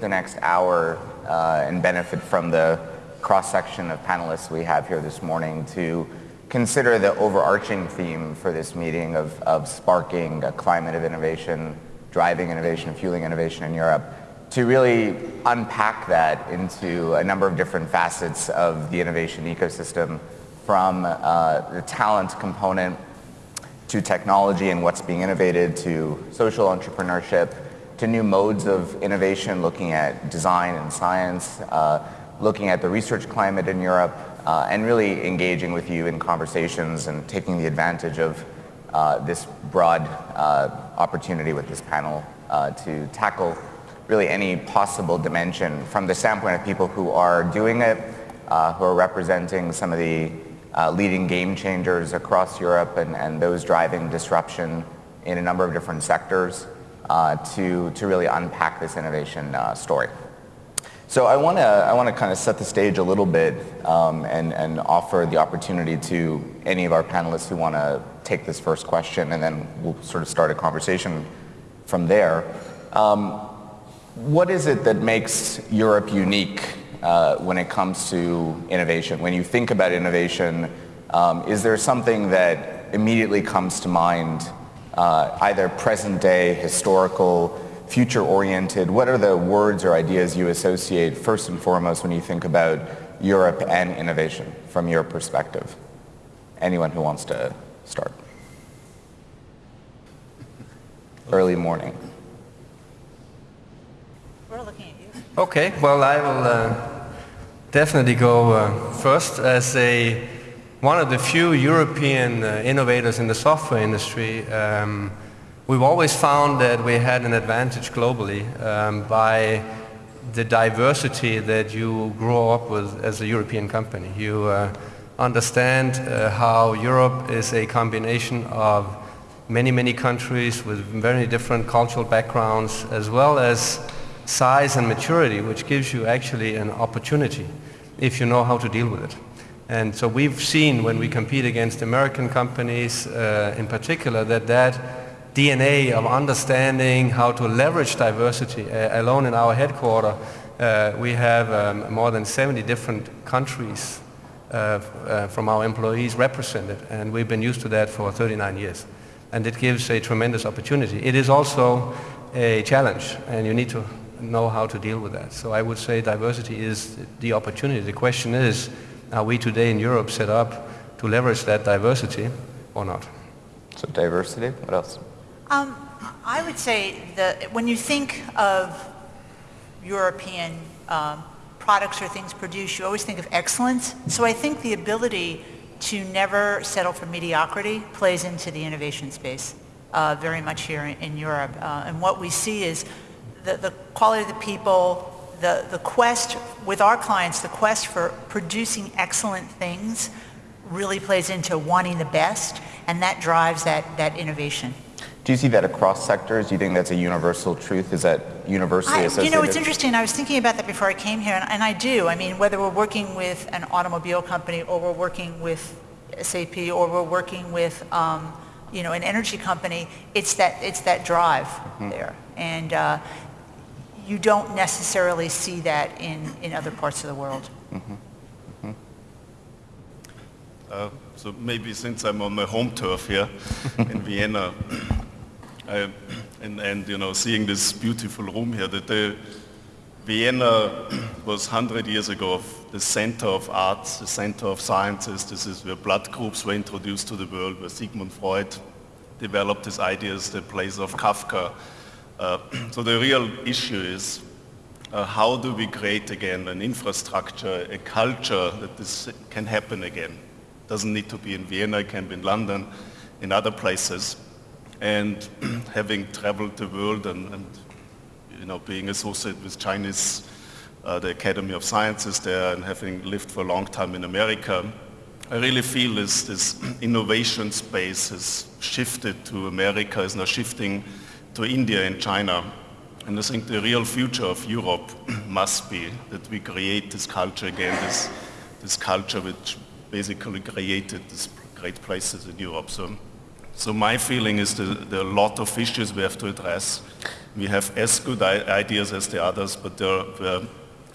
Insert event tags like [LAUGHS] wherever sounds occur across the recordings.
the next hour uh, and benefit from the cross-section of panelists we have here this morning to consider the overarching theme for this meeting of, of sparking a climate of innovation, driving innovation, fueling innovation in Europe, to really unpack that into a number of different facets of the innovation ecosystem from uh, the talent component to technology and what's being innovated to social entrepreneurship to new modes of innovation looking at design and science, uh, looking at the research climate in Europe, uh, and really engaging with you in conversations and taking the advantage of uh, this broad uh, opportunity with this panel uh, to tackle really any possible dimension from the standpoint of people who are doing it, uh, who are representing some of the leading game changers across Europe and, and those driving disruption in a number of different sectors to, to really unpack this innovation uh, story. So I want to I want to kind of set the stage a little bit um, and, and offer the opportunity to any of our panelists who want to take this first question and then we'll sort of start a conversation from there. Um, what is it that makes Europe unique uh, when it comes to innovation? When you think about innovation, um, is there something that immediately comes to mind, uh, either present day, historical, future oriented? What are the words or ideas you associate first and foremost when you think about Europe and innovation from your perspective? Anyone who wants to start? Early morning. We're looking at you. Okay, well I will uh, definitely go uh, first as a one of the few European uh, innovators in the software industry. Um, we've always found that we had an advantage globally um, by the diversity that you grow up with as a European company. You uh, understand uh, how Europe is a combination of many, many countries with very different cultural backgrounds as well as size and maturity, which gives you actually an opportunity if you know how to deal with it. And so we've seen when we compete against American companies uh, in particular that that DNA of understanding how to leverage diversity uh, alone in our headquarters, uh, we have um, more than 70 different countries uh, uh, from our employees represented and we've been used to that for 39 years. And it gives a tremendous opportunity. It is also a challenge and you need to know how to deal with that. So I would say diversity is the opportunity. The question is, are we today in Europe set up to leverage that diversity or not? So diversity, what else? Um, I would say that when you think of European um, products or things produced, you always think of excellence. So I think the ability to never settle for mediocrity plays into the innovation space uh, very much here in, in Europe. Uh, and what we see is the, the quality of the people, the, the quest with our clients, the quest for producing excellent things really plays into wanting the best, and that drives that, that innovation. Do you see that across sectors? Do you think that's a universal truth? Is that universally I, associated? You know, it's interesting. I was thinking about that before I came here, and, and I do. I mean, whether we're working with an automobile company or we're working with SAP or we're working with, um, you know, an energy company, it's that, it's that drive mm-hmm. there. And, uh, you don't necessarily see that in, in other parts of the world. Mm -hmm. Mm -hmm. uh, so maybe since I'm on my home turf here [LAUGHS] in Vienna, I, and, and you know, seeing this beautiful room here, that the Vienna was 100 years ago the center of arts, the center of sciences. This is where blood groups were introduced to the world, where Sigmund Freud developed his ideas, the place of Kafka, uh, [CLEARS THROAT] so the real issue is uh, how do we create again an infrastructure, a culture that this can happen again. Doesn't need to be in Vienna, it can be in London, in other places. And [CLEARS THROAT] having traveled the world and, and, you know, being associated with Chinese, uh, the Academy of Sciences there and having lived for a long time in America, I really feel this, this [CLEARS THROAT] innovation space has shifted to America, is now shifting to India and China. And I think the real future of Europe [CLEARS THROAT] must be that we create this culture again, this, this culture which basically created these great places in Europe. So, so my feeling is that there are a lot of issues we have to address. We have as good ideas as the others, but there are,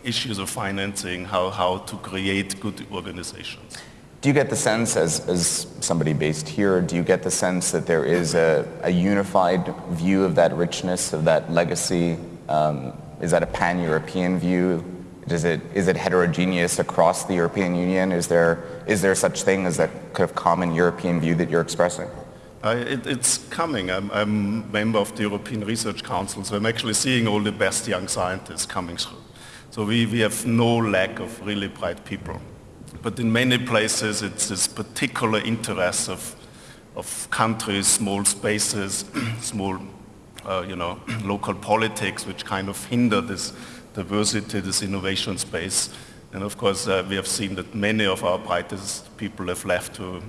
issues of financing, how, how to create good organizations. Do you get the sense, as, as somebody based here, do you get the sense that there is a, a unified view of that richness, of that legacy? Um, is that a pan-European view? Is it, is it heterogeneous across the European Union? Is there, is there such thing as that kind of common European view that you're expressing? Uh, it, it's coming. I'm, I'm a member of the European Research Council, so I'm actually seeing all the best young scientists coming through. So we, we have no lack of really bright people. But in many places, it's this particular interest of, of countries, small spaces, [CLEARS THROAT] small, uh, you know, [CLEARS THROAT] local politics, which kind of hinder this diversity, this innovation space. And of course, uh, we have seen that many of our brightest people have left to,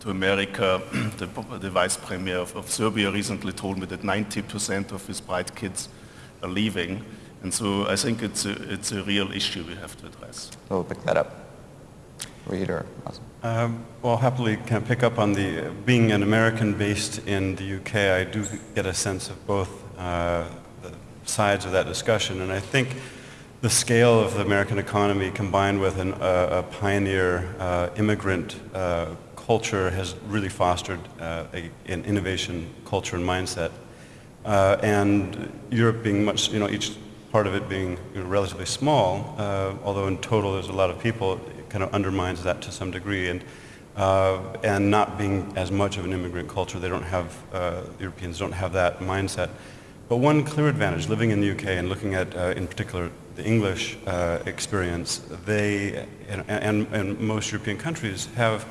to America. [CLEARS THROAT] the, the, vice premier of, of, Serbia recently told me that 90% of his bright kids are leaving. And so I think it's a, it's a real issue we have to address. We'll pick that up. Reader. Um, well, happily can pick up on the, being an American based in the UK, I do get a sense of both uh, sides of that discussion. And I think the scale of the American economy combined with an, uh, a pioneer uh, immigrant uh, culture has really fostered uh, a, an innovation culture and mindset. Uh, and Europe being much, you know, each part of it being you know, relatively small, uh, although in total there's a lot of people, kind of undermines that to some degree. And and not being as much of an immigrant culture, they don't have, Europeans don't have that mindset. But one clear advantage, living in the UK and looking at, uh, in particular, the English uh, experience, they, and, and, and, most European countries have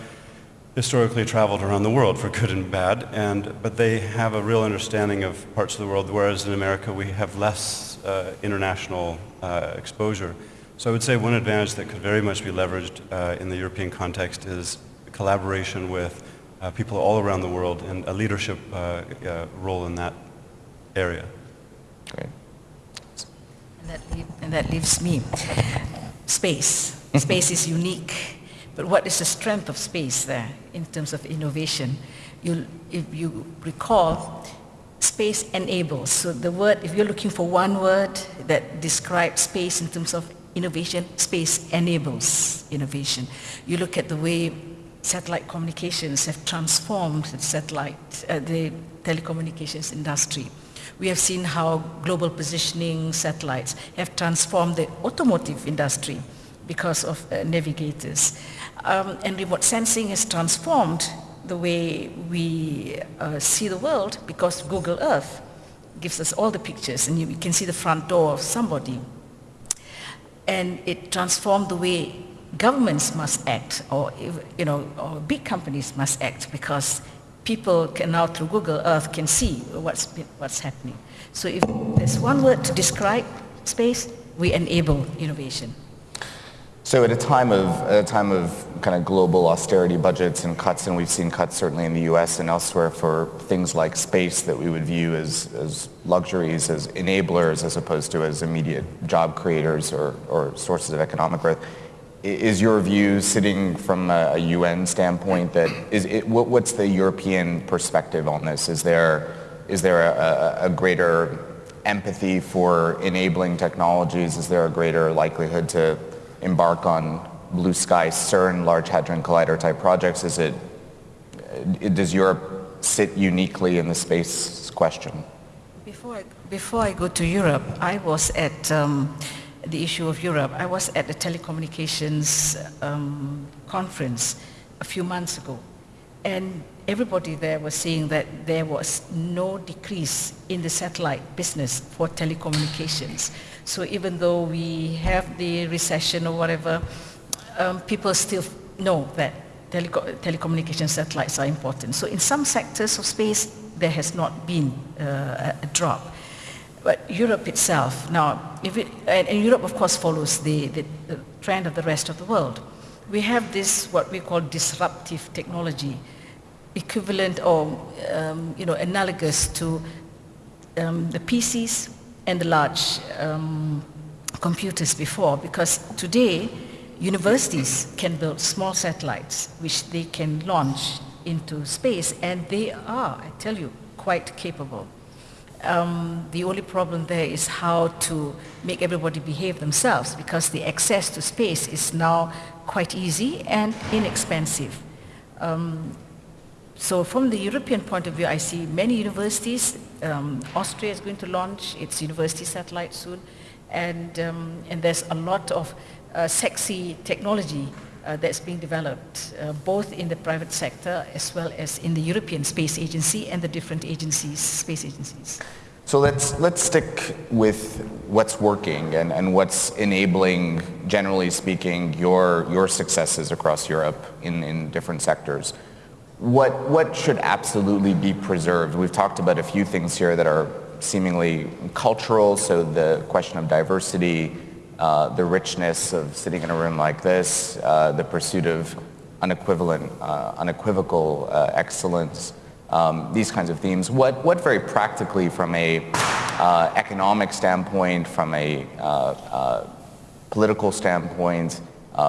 historically traveled around the world for good and bad, and, but they have a real understanding of parts of the world, whereas in America we have less uh, international uh, exposure. So I would say one advantage that could very much be leveraged uh, in the European context is collaboration with uh, people all around the world and a leadership role in that area. Great. And that, and that leaves me. Space. [LAUGHS] Space is unique. But what is the strength of space there in terms of innovation? You, if you recall, space enables. So the word, if you're looking for one word that describes space in terms of innovation, space enables innovation. You look at the way satellite communications have transformed the satellite, uh, the telecommunications industry. We have seen how global positioning satellites have transformed the automotive industry because of uh, navigators. Um, and remote sensing has transformed the way we uh, see the world because Google Earth gives us all the pictures and you, you can see the front door of somebody. And it transformed the way governments must act or, you know, or big companies must act because people can now through Google Earth can see what's, what's happening. So if there's one word to describe space, we enable innovation. So at a time of a time of kind of global austerity budgets and cuts, and we've seen cuts certainly in the U.S. and elsewhere for things like space that we would view as, as luxuries, as enablers, as opposed to as immediate job creators or, or sources of economic growth. Is your view sitting from a, UN standpoint that is it, what, what's the European perspective on this? Is there is there a, a, greater empathy for enabling technologies? Is there a greater likelihood to embark on blue sky CERN, Large Hadron Collider type projects? Is it does Europe sit uniquely in the space question? Before I, before I go to Europe, I was at um, the issue of Europe. I was at a telecommunications um, conference a few months ago, and everybody there was saying that there was no decrease in the satellite business for telecommunications. So even though we have the recession or whatever, um, people still know that teleco telecommunication satellites are important. So in some sectors of space, there has not been uh, a drop. But Europe itself, now, if it, and, and Europe of course follows the, the, the trend of the rest of the world. We have this, what we call disruptive technology, equivalent or, um, you know, analogous to um, the PCs and the large um, computers before, because today universities can build small satellites which they can launch into space, and they are, I tell you, quite capable. Um, the only problem there is how to make everybody behave themselves because the access to space is now quite easy and inexpensive. Um, so from the European point of view, I see many universities. Um, Austria is going to launch its university satellite soon, and, um, and there's a lot of uh, sexy technology uh, that's being developed, uh, both in the private sector as well as in the European Space Agency and the different agencies, space agencies. So let's, let's stick with what's working and, and what's enabling, generally speaking, your, your successes across Europe in, in different sectors. What, what should absolutely be preserved? We've talked about a few things here that are seemingly cultural, so the question of diversity, uh, the richness of sitting in a room like this, uh, the pursuit of unequivalent, uh, unequivocal uh, excellence, um, these kinds of themes. What, what very practically from a uh, economic standpoint, from a uh, political standpoint,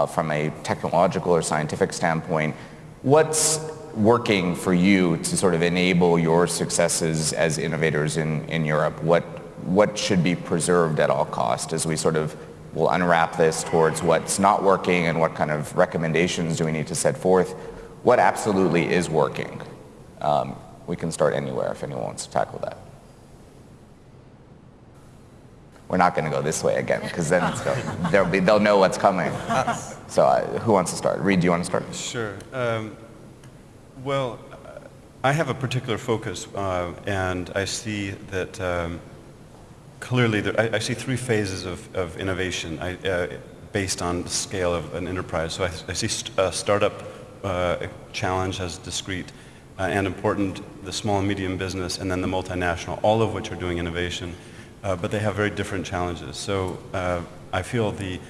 from a technological or scientific standpoint, what's working for you to sort of enable your successes as innovators in, in Europe? What, what should be preserved at all cost as we sort of will unwrap this towards what's not working and what kind of recommendations do we need to set forth? What absolutely is working? Um, we can start anywhere if anyone wants to tackle that. We're not going to go this way again because then they'll, be, they'll know what's coming. So uh, who wants to start? Reid, do you want to start? Sure. Um, well, I have a particular focus, uh, and I see that um, clearly there, I, I, see three phases of, of innovation I, uh, based on the scale of an enterprise. So I, I see st a startup uh, challenge as discrete uh, and important, the small and medium business, and then the multinational, all of which are doing innovation, uh, but they have very different challenges. So uh, I feel the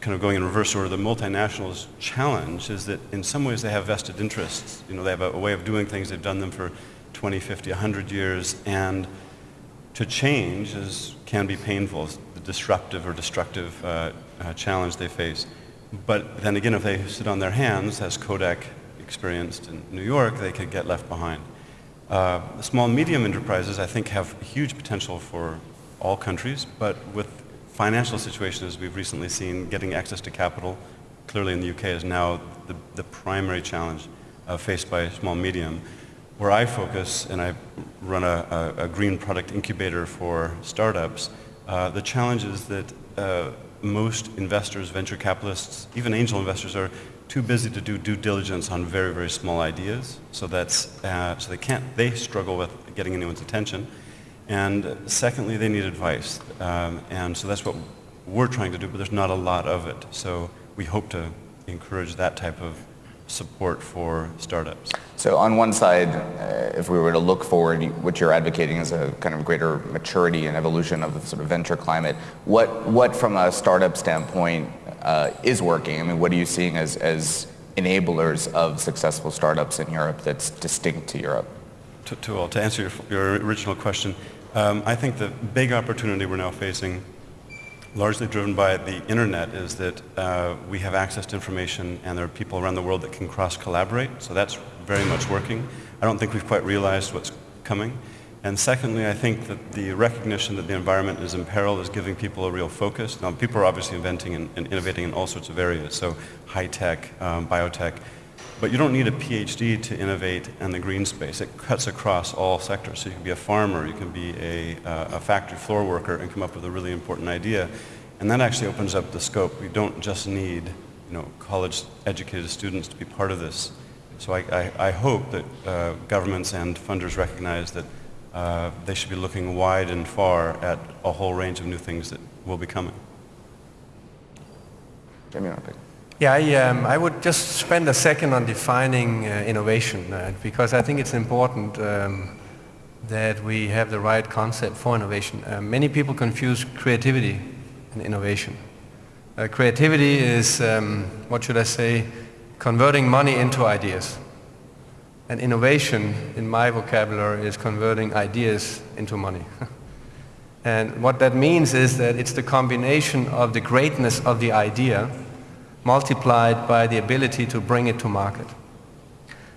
kind of going in reverse order, the multinationals' challenge is that in some ways they have vested interests. You know, they have a, a way of doing things. They've done them for 20, 50, 100 years, and to change is, can be painful. the disruptive or destructive uh, uh, challenge they face. But then again, if they sit on their hands, as Kodak experienced in New York, they could get left behind. Uh, small medium enterprises, I think, have huge potential for all countries, but with financial situations we've recently seen, getting access to capital, clearly in the UK, is now the, the primary challenge uh, faced by small medium. Where I focus, and I run a, a, a green product incubator for startups, uh, the challenge is that uh, most investors, venture capitalists, even angel investors are too busy to do due diligence on very, very small ideas. So that's, uh, so they can't, they struggle with getting anyone's attention. And secondly, they need advice. Um, and so that's what we're trying to do, but there's not a lot of it. So we hope to encourage that type of support for startups. So on one side, uh, if we were to look forward, what you're advocating is a kind of greater maturity and evolution of the sort of venture climate. What, what from a startup standpoint uh, is working? I mean, what are you seeing as, as enablers of successful startups in Europe that's distinct to Europe? To, to, to answer your, your original question, um, I think the big opportunity we're now facing, largely driven by the internet, is that uh, we have access to information and there are people around the world that can cross-collaborate, so that's very much working. I don't think we've quite realized what's coming. And secondly, I think that the recognition that the environment is in peril is giving people a real focus. Now, people are obviously inventing and, and innovating in all sorts of areas, so high-tech, um, biotech, but you don't need a PhD to innovate in the green space. It cuts across all sectors. So you can be a farmer, you can be a, uh, a factory floor worker and come up with a really important idea. And that actually opens up the scope. We don't just need you know, college-educated students to be part of this. So I, I, I hope that uh, governments and funders recognize that uh, they should be looking wide and far at a whole range of new things that will be coming. Jamie, yeah, I, um, I, would just spend a second on defining uh, innovation uh, because I think it's important um, that we have the right concept for innovation. Uh, many people confuse creativity and innovation. Uh, creativity is, um, what should I say, converting money into ideas. And innovation, in my vocabulary, is converting ideas into money. [LAUGHS] and what that means is that it's the combination of the greatness of the idea multiplied by the ability to bring it to market.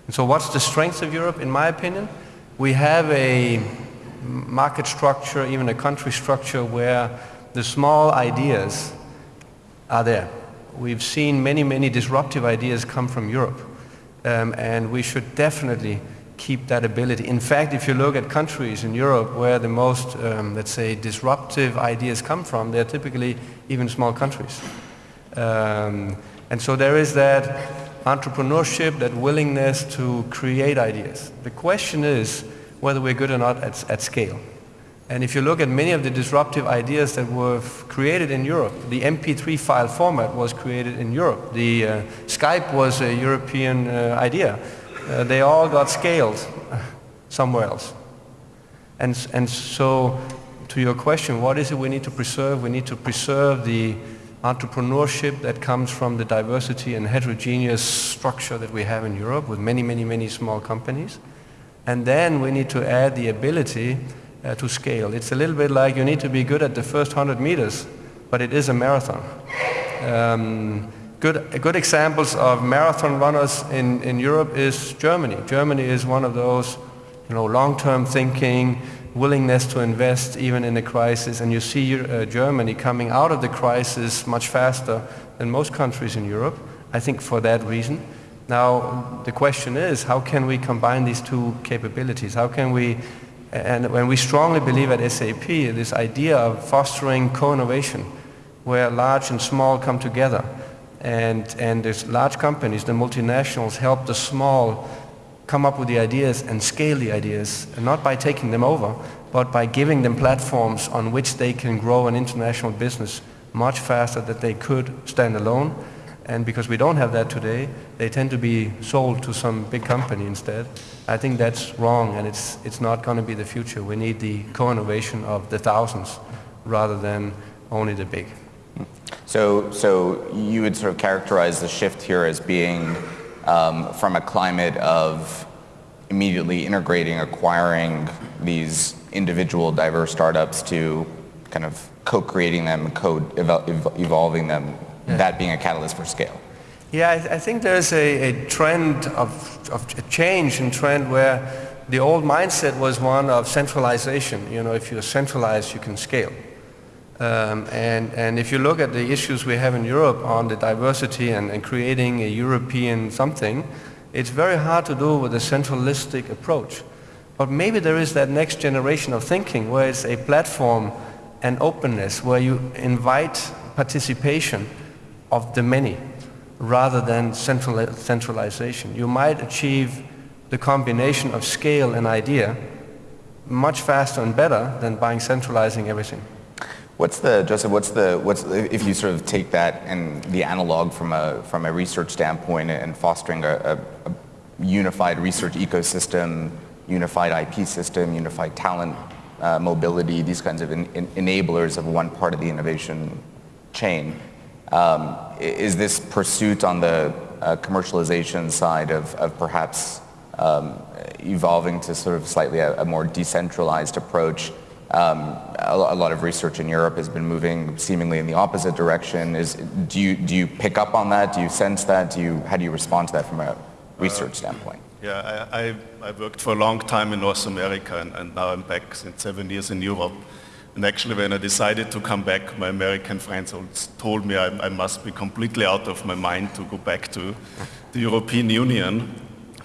And so what's the strength of Europe, in my opinion? We have a market structure, even a country structure where the small ideas are there. We've seen many, many disruptive ideas come from Europe. Um, and we should definitely keep that ability. In fact, if you look at countries in Europe where the most, um, let's say, disruptive ideas come from, they're typically even small countries. Um, and so there is that entrepreneurship, that willingness to create ideas. The question is whether we're good or not at, at scale. And if you look at many of the disruptive ideas that were created in Europe, the MP3 file format was created in Europe. The uh, Skype was a European uh, idea. Uh, they all got scaled [LAUGHS] somewhere else. And, and so to your question, what is it we need to preserve? We need to preserve the entrepreneurship that comes from the diversity and heterogeneous structure that we have in Europe with many, many, many small companies. And then we need to add the ability uh, to scale. It's a little bit like you need to be good at the first 100 meters, but it is a marathon. Um, good, good examples of marathon runners in, in Europe is Germany. Germany is one of those you know, long-term thinking, willingness to invest even in a crisis, and you see uh, Germany coming out of the crisis much faster than most countries in Europe, I think for that reason. Now, the question is, how can we combine these two capabilities? How can we, and when we strongly believe at SAP, this idea of fostering co-innovation, where large and small come together, and, and there's large companies, the multinationals, help the small come up with the ideas and scale the ideas, not by taking them over, but by giving them platforms on which they can grow an international business much faster than they could stand alone and because we don't have that today, they tend to be sold to some big company instead. I think that's wrong and it's, it's not going to be the future. We need the co-innovation of the thousands rather than only the big. So, so you would sort of characterize the shift here as being um, from a climate of immediately integrating, acquiring these individual diverse startups to kind of co-creating them, co-evolving them yeah. that being a catalyst for scale. Yeah, I, th- I think there's a, a trend of, of a change in trend where the old mindset was one of centralization. You know, if you're centralized, you can scale. Um, and, and if you look at the issues we have in Europe on the diversity and, and creating a European something, it's very hard to do with a centralistic approach. But maybe there is that next generation of thinking where it's a platform and openness, where you invite participation of the many rather than central, centralization. You might achieve the combination of scale and idea much faster and better than by centralizing everything. What's the, Joseph, what's the, what's, if you sort of take that and the analog from a, from a research standpoint and fostering a, a, a unified research ecosystem, unified IP system, unified talent uh, mobility, these kinds of enablers of one part of the innovation chain. Um, is this pursuit on the uh, commercialization side of, of perhaps um, evolving to sort of slightly a, a more decentralized approach? Um, a, a, lot of research in Europe has been moving seemingly in the opposite direction. Is, do, you, do you pick up on that? Do you sense that? Do you, how do you respond to that from a research uh, standpoint? Yeah, I, I, I, worked for a long time in North America and, and now I'm back since seven years in Europe. And actually, when I decided to come back, my American friends told me I, I, must be completely out of my mind to go back to the European Union.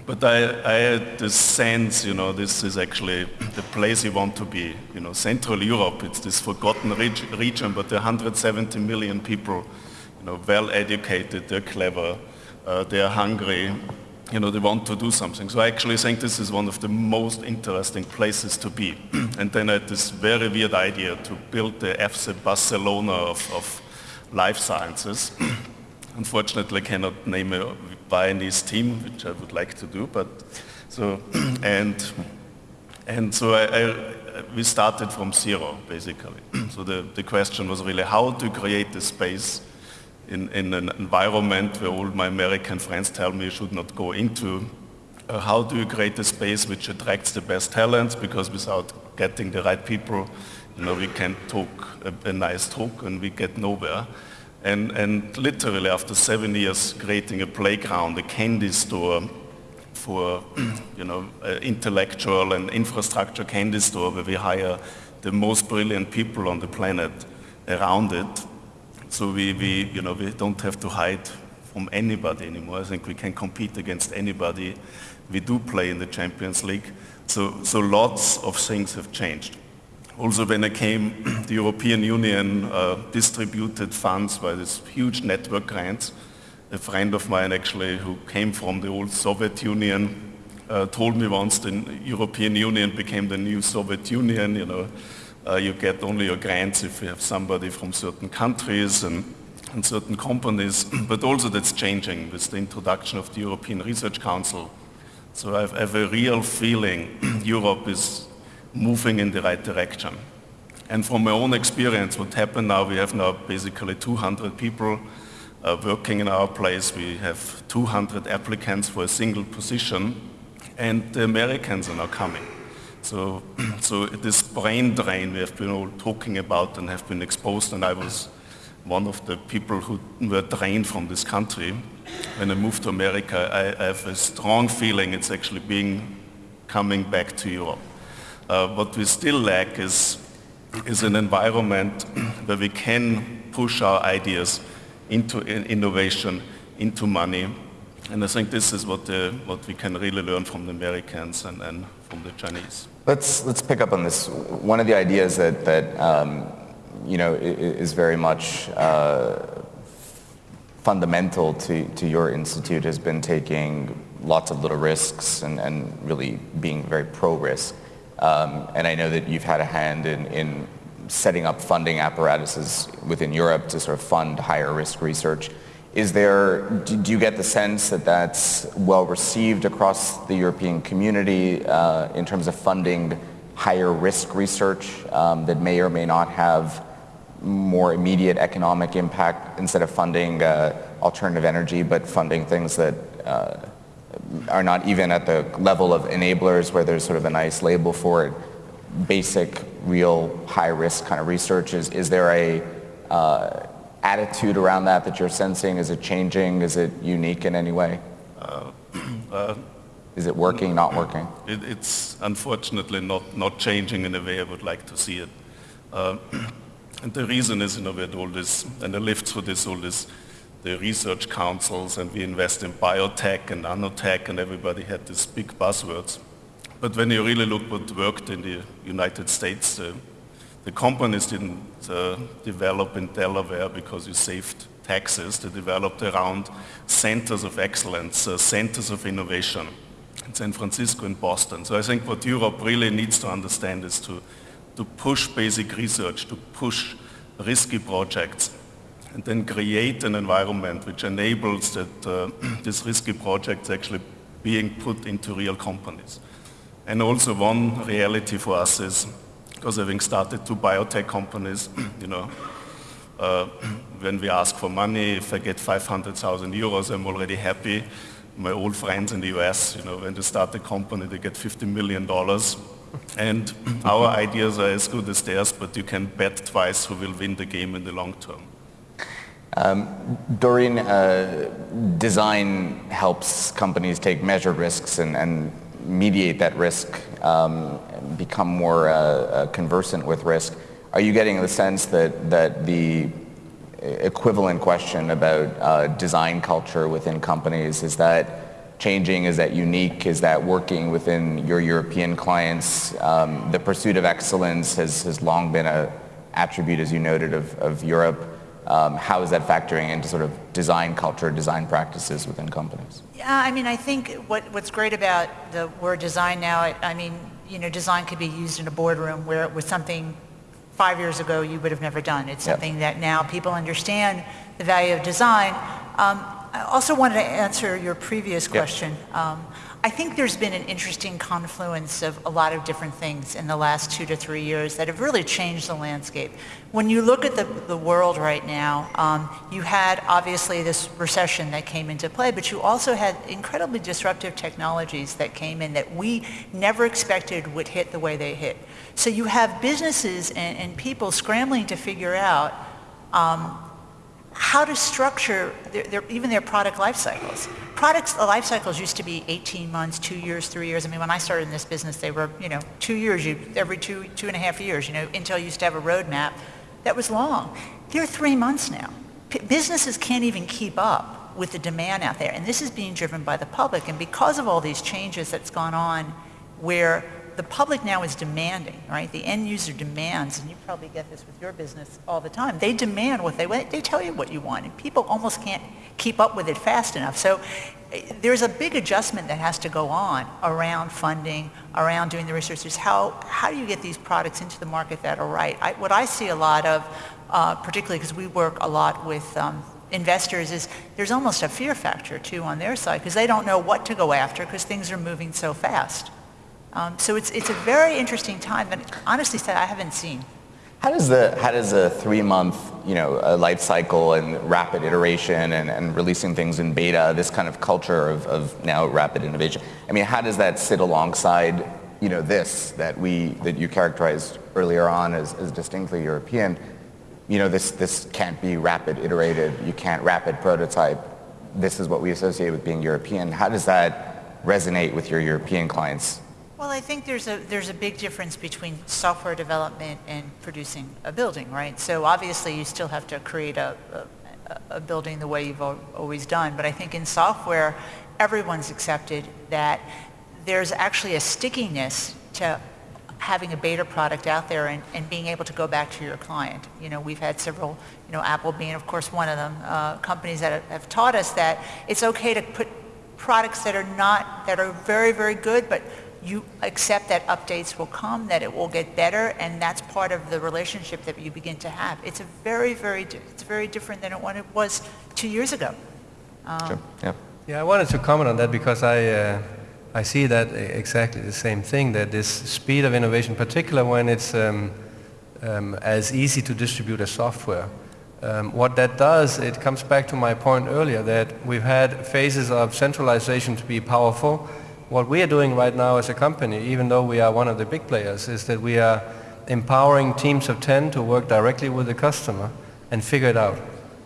But I, I, had this sense, you know, this is actually the place you want to be. You know, Central Europe, it's this forgotten reg- region, but there are 170 million people, you know, well educated, they're clever, uh, they're hungry, you know, they want to do something. So I actually think this is one of the most interesting places to be. [CLEARS THROAT] and then I had this very weird idea to build the FC Barcelona of, of life sciences. [CLEARS THROAT] Unfortunately, I cannot name a Viennese team, which I would like to do, but so, [CLEARS THROAT] and, and so I, I, we started from zero, basically. [CLEARS THROAT] so the, the question was really how to create the space in, in an environment where all my American friends tell me you should not go into. Uh, how do you create a space which attracts the best talents? Because without getting the right people, you know, we can talk a, a nice talk and we get nowhere. And, and literally after seven years creating a playground, a candy store, for, [CLEARS THROAT] you know, intellectual and infrastructure candy store where we hire the most brilliant people on the planet around it. So we, we, you know, we don't have to hide from anybody anymore. I think we can compete against anybody. We do play in the Champions League. So, so lots of things have changed. Also when I came, [CLEARS THROAT] the European Union uh, distributed funds by this huge network grants. A friend of mine actually who came from the old Soviet Union uh, told me once the European Union became the new Soviet Union, you know, uh, you get only your grants if you have somebody from certain countries and, and certain companies, [CLEARS THROAT] but also that's changing with the introduction of the European Research Council. So I have, I have a real feeling [CLEARS THROAT] Europe is moving in the right direction. And from my own experience, what happened now, we have now basically 200 people uh, working in our place. We have 200 applicants for a single position, and the Americans are now coming. So, [CLEARS THROAT] so this brain drain we have been all talking about and have been exposed, and I was one of the people who were drained from this country. When I moved to America, I, I have a strong feeling it's actually being coming back to Europe. Uh, what we still lack is, is an environment where we can push our ideas into innovation, into money. And I think this is what, the, what we can really learn from the Americans and, and from the Chinese. Let's, let's pick up on this. One of the ideas that, that um, you know, is very much uh, fundamental to, to your institute has been taking lots of little risks and, and really being very pro-risk. Um, and I know that you've had a hand in, in setting up funding apparatuses within Europe to sort of fund higher risk research. Is there, do you get the sense that that's well received across the European community uh, in terms of funding higher risk research um, that may or may not have more immediate economic impact instead of funding uh, alternative energy, but funding things that uh, are not even at the level of enablers where there's sort of a nice label for it, basic, real, high risk kind of research? Is, is there a uh, attitude around that that you're sensing? Is it changing? Is it unique in any way? Uh, [CLEARS THROAT] uh, is it working, not working? It, it's unfortunately not, not changing in the way I would like to see it. Uh, [CLEARS THROAT] and the reason is, you know, we had all this, and I lived through this, all this the research councils and we invest in biotech and nanotech and everybody had these big buzzwords. But when you really look what worked in the United States, uh, the companies didn't uh, develop in Delaware because you saved taxes. They developed around centers of excellence, uh, centers of innovation in San Francisco and Boston. So I think what Europe really needs to understand is to, to push basic research, to push risky projects and then create an environment which enables that uh, [CLEARS THROAT] these risky projects actually being put into real companies. And also one reality for us is, because having started two biotech companies, [CLEARS THROAT] you know, uh, [CLEARS THROAT] when we ask for money, if I get 500,000 euros, I'm already happy. My old friends in the US, you know, when they start a company, they get 50 million dollars. And our ideas are as good as theirs, but you can bet twice who will win the game in the long term. Um, Doreen, uh, design helps companies take measured risks and, and mediate that risk, um, become more uh, uh, conversant with risk. Are you getting the sense that, that the equivalent question about uh, design culture within companies, is that changing? Is that unique? Is that working within your European clients? Um, the pursuit of excellence has, has long been an attribute, as you noted, of, of Europe. Um, how is that factoring into sort of design culture, design practices within companies? Yeah, I mean, I think what, what's great about the word design now, I, I mean, you know, design could be used in a boardroom where it was something five years ago you would have never done. It's something yep. that now people understand the value of design. Um, I also wanted to answer your previous question. Yep. Um, I think there's been an interesting confluence of a lot of different things in the last two to three years that have really changed the landscape. When you look at the, the world right now, um, you had obviously this recession that came into play, but you also had incredibly disruptive technologies that came in that we never expected would hit the way they hit. So you have businesses and, and people scrambling to figure out um, how to structure their, their, even their product life cycles. Products the life cycles used to be 18 months, two years, three years. I mean, when I started in this business, they were, you know, two years, you, every two, two and a half years. You know, Intel used to have a roadmap that was long. They're three months now. P- businesses can't even keep up with the demand out there. And this is being driven by the public. And because of all these changes that's gone on where the public now is demanding, right? The end user demands, and you probably get this with your business all the time. They demand what they want. They tell you what you want, and people almost can't keep up with it fast enough. So eh, there's a big adjustment that has to go on around funding, around doing the research. Is how how do you get these products into the market that are right? I, what I see a lot of, uh, particularly because we work a lot with. Um, investors is there's almost a fear factor too on their side because they don't know what to go after because things are moving so fast. Um, so it's, it's a very interesting time that honestly said I haven't seen. How does the how does a three month you know life cycle and rapid iteration and, and releasing things in beta this kind of culture of, of now rapid innovation I mean how does that sit alongside you know this that we that you characterized earlier on as, as distinctly European? You know this this can't be rapid iterated. You can't rapid prototype. This is what we associate with being European. How does that resonate with your European clients well, I think there's a there's a big difference between software development and producing a building, right? So obviously you still have to create a, a, a building the way you've always done, but I think in software, everyone's accepted that there's actually a stickiness to having a beta product out there and, and being able to go back to your client. You know, we've had several, you know, Apple being of course one of them, uh, companies that have, have taught us that it's okay to put products that are not, that are very, very good, but you accept that updates will come, that it will get better, and that's part of the relationship that you begin to have. It's a very, very, it's very different than what it was two years ago. Um, sure. Yeah. Yeah, I wanted to comment on that because I, uh, I see that exactly the same thing, that this speed of innovation, particularly when it's um, um, as easy to distribute as software, um, what that does, it comes back to my point earlier that we've had phases of centralization to be powerful, what we are doing right now as a company, even though we are one of the big players, is that we are empowering teams of 10 to work directly with the customer and figure it out.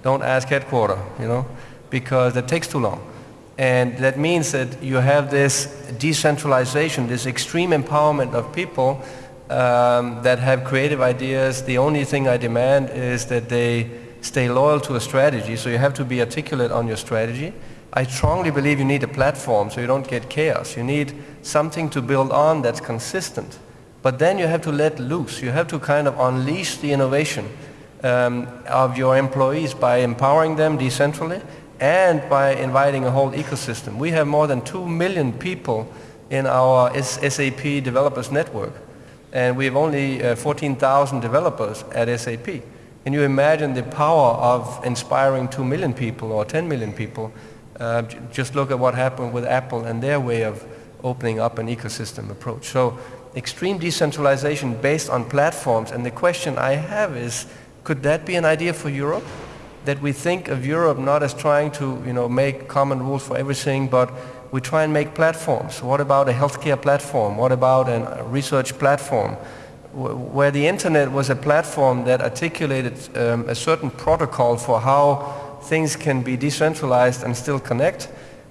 Don't ask headquarter, you know, because that takes too long. And that means that you have this decentralization, this extreme empowerment of people um, that have creative ideas. The only thing I demand is that they stay loyal to a strategy. So you have to be articulate on your strategy. I strongly believe you need a platform so you don't get chaos. You need something to build on that's consistent. But then you have to let loose. You have to kind of unleash the innovation um, of your employees by empowering them decentrally and by inviting a whole ecosystem. We have more than 2 million people in our SAP developers network. And we have only uh, 14,000 developers at SAP. Can you imagine the power of inspiring 2 million people or 10 million people uh, just look at what happened with Apple and their way of opening up an ecosystem approach. So extreme decentralization based on platforms. And the question I have is, could that be an idea for Europe? That we think of Europe not as trying to you know, make common rules for everything, but we try and make platforms. What about a healthcare platform? What about a research platform? Where the internet was a platform that articulated um, a certain protocol for how things can be decentralized and still connect.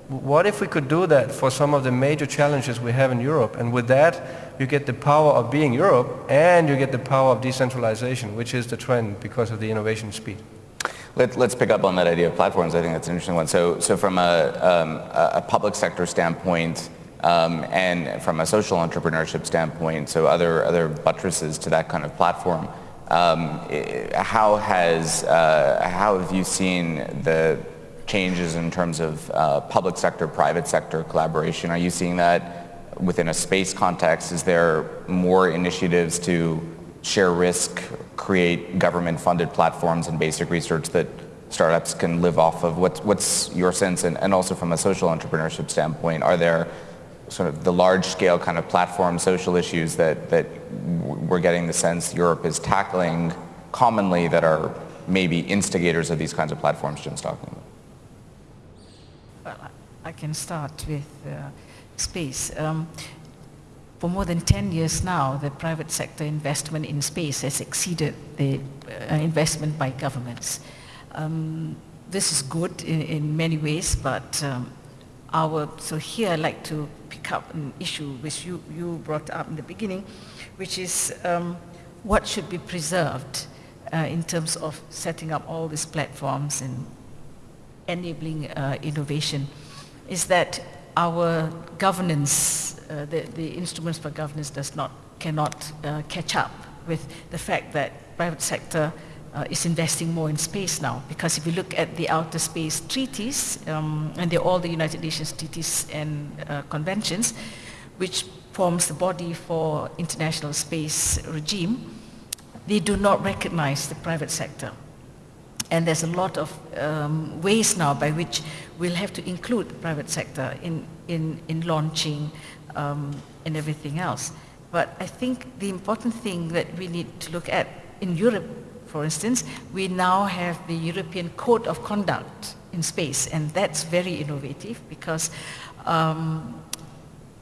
What if we could do that for some of the major challenges we have in Europe? And with that, you get the power of being Europe and you get the power of decentralization, which is the trend because of the innovation speed. Let, us pick up on that idea of platforms. I think that's an interesting one. So, so from a, um, a public sector standpoint um, and from a social entrepreneurship standpoint, so other, other buttresses to that kind of platform, um, how has uh, how have you seen the changes in terms of uh, public sector, private sector collaboration? Are you seeing that within a space context? Is there more initiatives to share risk, create government-funded platforms and basic research that startups can live off of? What's, what's your sense, and, and also from a social entrepreneurship standpoint, are there sort of the large scale kind of platform social issues that, that we're getting the sense Europe is tackling commonly that are maybe instigators of these kinds of platforms Jim's talking about? Well, I can start with uh, space. Um, for more than 10 years now, the private sector investment in space has exceeded the uh, investment by governments. Um, this is good in, in many ways, but um, our, so here I'd like to pick up an issue which you, you brought up in the beginning, which is um, what should be preserved uh, in terms of setting up all these platforms and enabling uh, innovation, is that our governance, uh, the, the instruments for governance does not, cannot uh, catch up with the fact that private sector uh, is investing more in space now. Because if you look at the outer space treaties, um, and they're all the United Nations treaties and uh, conventions, which forms the body for international space regime, they do not recognize the private sector. And there's a lot of um, ways now by which we'll have to include the private sector in, in, in launching um, and everything else. But I think the important thing that we need to look at in Europe, for instance, we now have the European Code of Conduct in space, and that's very innovative because um,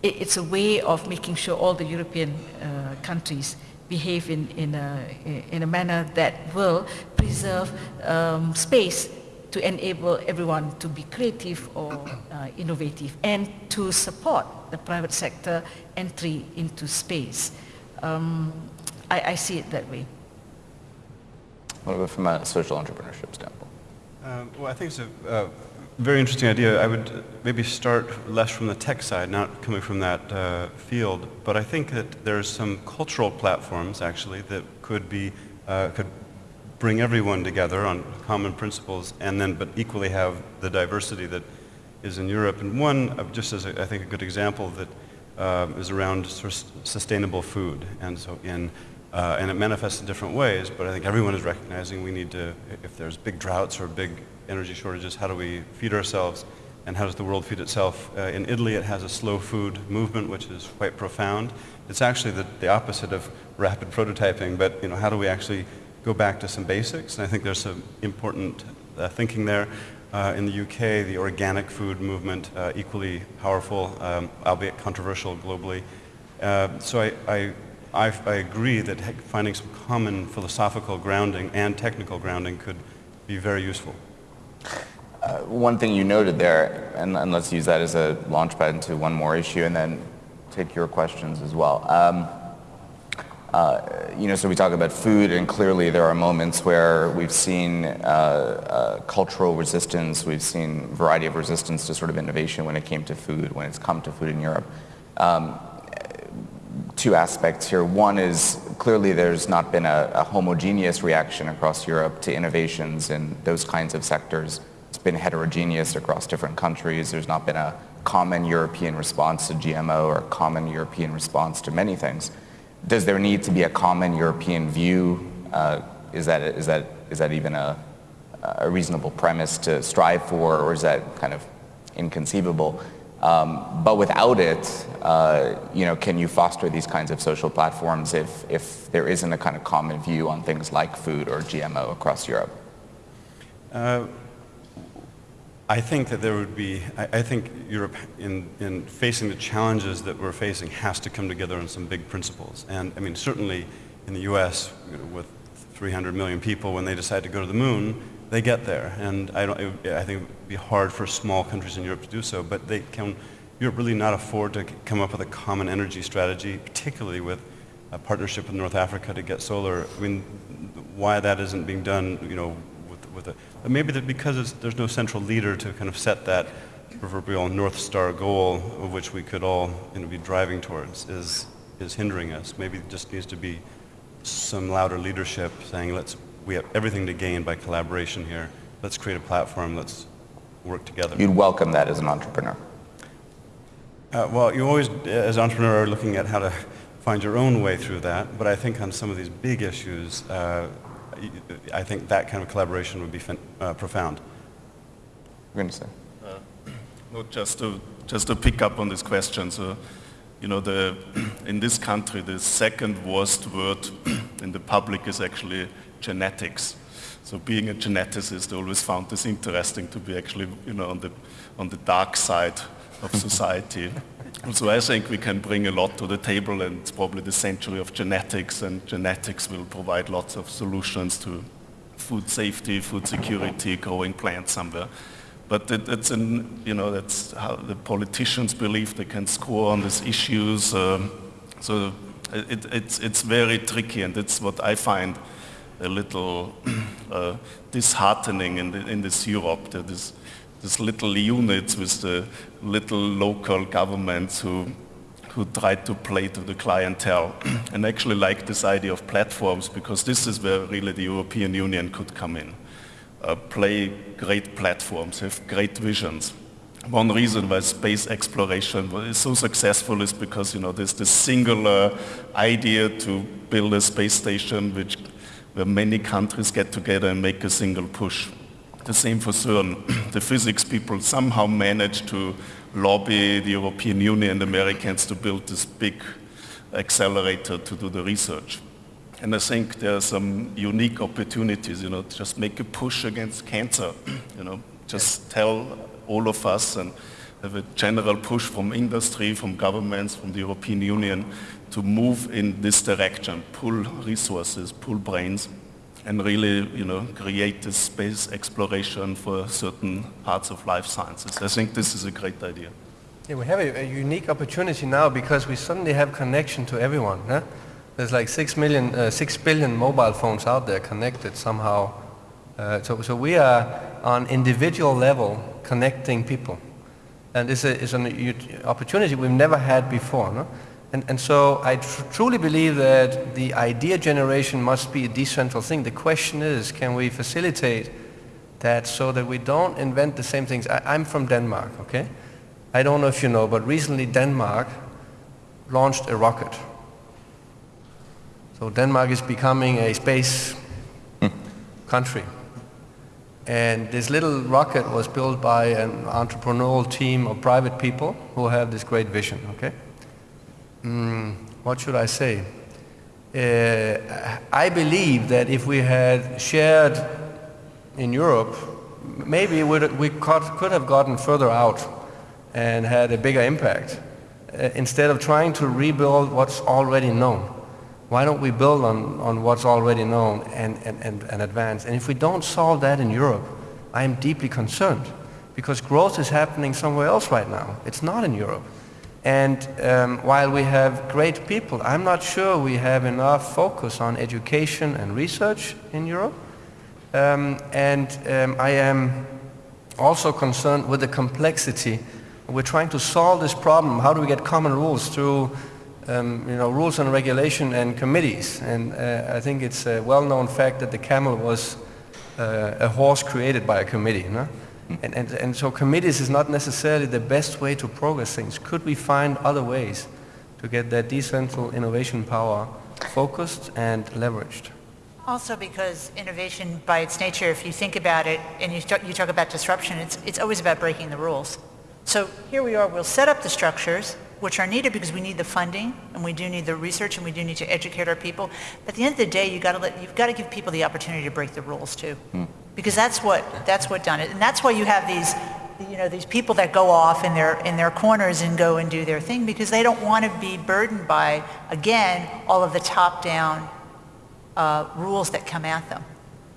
it, it's a way of making sure all the European uh, countries behave in, in, a, in a manner that will preserve um, space to enable everyone to be creative or uh, innovative and to support the private sector entry into space. Um, I, I, see it that way. From a social entrepreneurship standpoint? Um, well, I think it's a uh, very interesting idea. I would maybe start less from the tech side, not coming from that uh, field, but I think that there's some cultural platforms actually that could be uh, could bring everyone together on common principles, and then but equally have the diversity that is in Europe. And one, just as a, I think a good example that uh, is around sustainable food, and so in uh, and it manifests in different ways, but I think everyone is recognizing we need to, if there's big droughts or big energy shortages, how do we feed ourselves and how does the world feed itself? Uh, in Italy, it has a slow food movement, which is quite profound. It's actually the, the opposite of rapid prototyping, but you know, how do we actually go back to some basics? And I think there's some important uh, thinking there. Uh, in the UK, the organic food movement, uh, equally powerful, um, albeit controversial globally. Uh, so I, I I, I, agree that finding some common philosophical grounding and technical grounding could be very useful. Uh, one thing you noted there, and, and, let's use that as a launchpad into one more issue and then take your questions as well. Um, uh, you know, so we talk about food and clearly there are moments where we've seen uh, uh cultural resistance, we've seen variety of resistance to sort of innovation when it came to food, when it's come to food in Europe. Um, two aspects here. One is clearly there's not been a, a, homogeneous reaction across Europe to innovations in those kinds of sectors. It's been heterogeneous across different countries. There's not been a common European response to GMO or a common European response to many things. Does there need to be a common European view? Uh, is, that, is, that, is that even a, a reasonable premise to strive for or is that kind of inconceivable? Um, but without it, uh, you know, can you foster these kinds of social platforms if, if there isn't a kind of common view on things like food or GMO across Europe? Uh, I think that there would be, I, I, think Europe in, in facing the challenges that we're facing has to come together on some big principles. And I mean, certainly in the US, you know, with 300 million people, when they decide to go to the moon, they get there. And I, don't, I think it would be hard for small countries in Europe to do so, but they can, Europe really not afford to come up with a common energy strategy, particularly with a partnership with North Africa to get solar. I mean, why that isn't being done, you know, with, with a, maybe that because there's no central leader to kind of set that proverbial North Star goal of which we could all you know, be driving towards is, is hindering us. Maybe it just needs to be some louder leadership saying let's we have everything to gain by collaboration here. Let's create a platform. Let's work together. You'd welcome that as an entrepreneur. Uh, well, you always, as an entrepreneur, are looking at how to find your own way through that. But I think on some of these big issues, uh, I think that kind of collaboration would be uh, profound. You're going to say? Uh, well, just to just to pick up on this question, so you know, the [CLEARS THROAT] in this country, the second worst word [CLEARS THROAT] in the public is actually genetics. So being a geneticist, I always found this interesting to be actually, you know, on the, on the dark side of [LAUGHS] society. so I think we can bring a lot to the table and it's probably the century of genetics and genetics will provide lots of solutions to food safety, food security, growing plants somewhere. But it, it's an, you know, that's how the politicians believe they can score on these issues. Um, so it, it's, it's very tricky and it's what I find a little [CLEARS THROAT] uh, disheartening in, the, in this Europe. That is, these little units with the little local governments who who try to play to the clientele [CLEARS THROAT] and actually like this idea of platforms because this is where really the European Union could come in. Uh, play great platforms, have great visions. One reason why space exploration is so successful is because you know there's this singular idea to build a space station which where many countries get together and make a single push. The same for CERN. [CLEARS THROAT] the physics people somehow manage to lobby the European Union and Americans to build this big accelerator to do the research. And I think there are some unique opportunities, you know, to just make a push against cancer, [CLEARS THROAT] you know, just tell all of us and have a general push from industry, from governments, from the European Union to move in this direction, pull resources, pull brains, and really, you know, create this space exploration for certain parts of life sciences. I think this is a great idea. Yeah, we have a, a unique opportunity now because we suddenly have connection to everyone. Huh? There's like six million, uh, six billion mobile phones out there connected somehow. Uh, so, so we are on individual level connecting people. And it's, a, it's an opportunity we've never had before. No? And, and so I tr truly believe that the idea generation must be a decentral thing. The question is, can we facilitate that so that we don't invent the same things? I, I'm from Denmark, okay? I don't know if you know, but recently Denmark launched a rocket. So Denmark is becoming a space hmm. country. And this little rocket was built by an entrepreneurial team of private people who have this great vision, okay? Mm, what should I say? Uh, I believe that if we had shared in Europe, maybe we could, have gotten further out and had a bigger impact uh, instead of trying to rebuild what's already known. Why don't we build on, on what's already known and, and, and, and advance? And if we don't solve that in Europe, I am deeply concerned because growth is happening somewhere else right now. It's not in Europe. And um, while we have great people, I'm not sure we have enough focus on education and research in Europe. Um, and um, I am also concerned with the complexity. We're trying to solve this problem. How do we get common rules through um, you know, rules and regulation and committees? And uh, I think it's a well-known fact that the camel was uh, a horse created by a committee. And, and, and so committees is not necessarily the best way to progress things. Could we find other ways to get that decentral innovation power focused and leveraged? Also because innovation by its nature, if you think about it and you you talk about disruption, it's, it's always about breaking the rules. So here we are, we'll set up the structures, which are needed because we need the funding and we do need the research and we do need to educate our people. But at the end of the day, you gotta let, you've got to give people the opportunity to break the rules too. Mm because that's what that's what done it and that's why you have these you know these people that go off in their in their corners and go and do their thing because they don't want to be burdened by again all of the top down uh, rules that come at them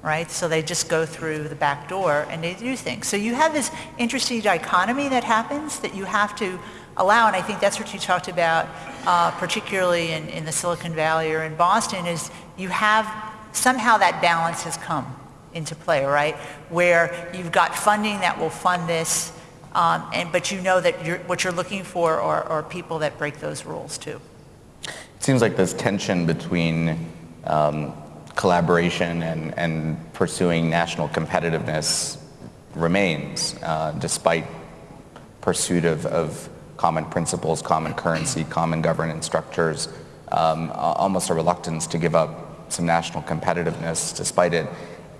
right so they just go through the back door and they do things so you have this interesting dichotomy that happens that you have to allow and i think that's what you talked about uh, particularly in, in the silicon valley or in boston is you have somehow that balance has come into play, right? Where you've got funding that will fund this, um, and, but you know that you're, what you're looking for are, are, people that break those rules too. It seems like this tension between um, collaboration and, and, pursuing national competitiveness remains, uh, despite pursuit of, of, common principles, common currency, common governance structures, um, almost a reluctance to give up some national competitiveness despite it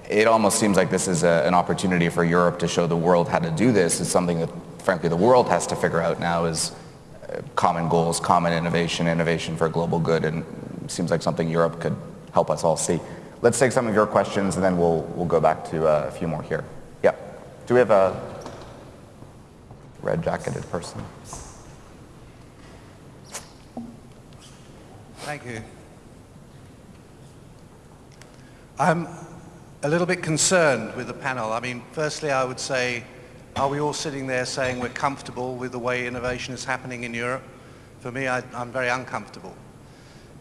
it almost seems like this is a, an opportunity for Europe to show the world how to do this. It's something that, frankly, the world has to figure out now is uh, common goals, common innovation, innovation for global good, and seems like something Europe could help us all see. Let's take some of your questions, and then we'll, we'll go back to uh, a few more here. Yep. Do we have a red-jacketed person? Thank you. I'm a little bit concerned with the panel. I mean, firstly, I would say, are we all sitting there saying we're comfortable with the way innovation is happening in Europe? For me, I, am very uncomfortable.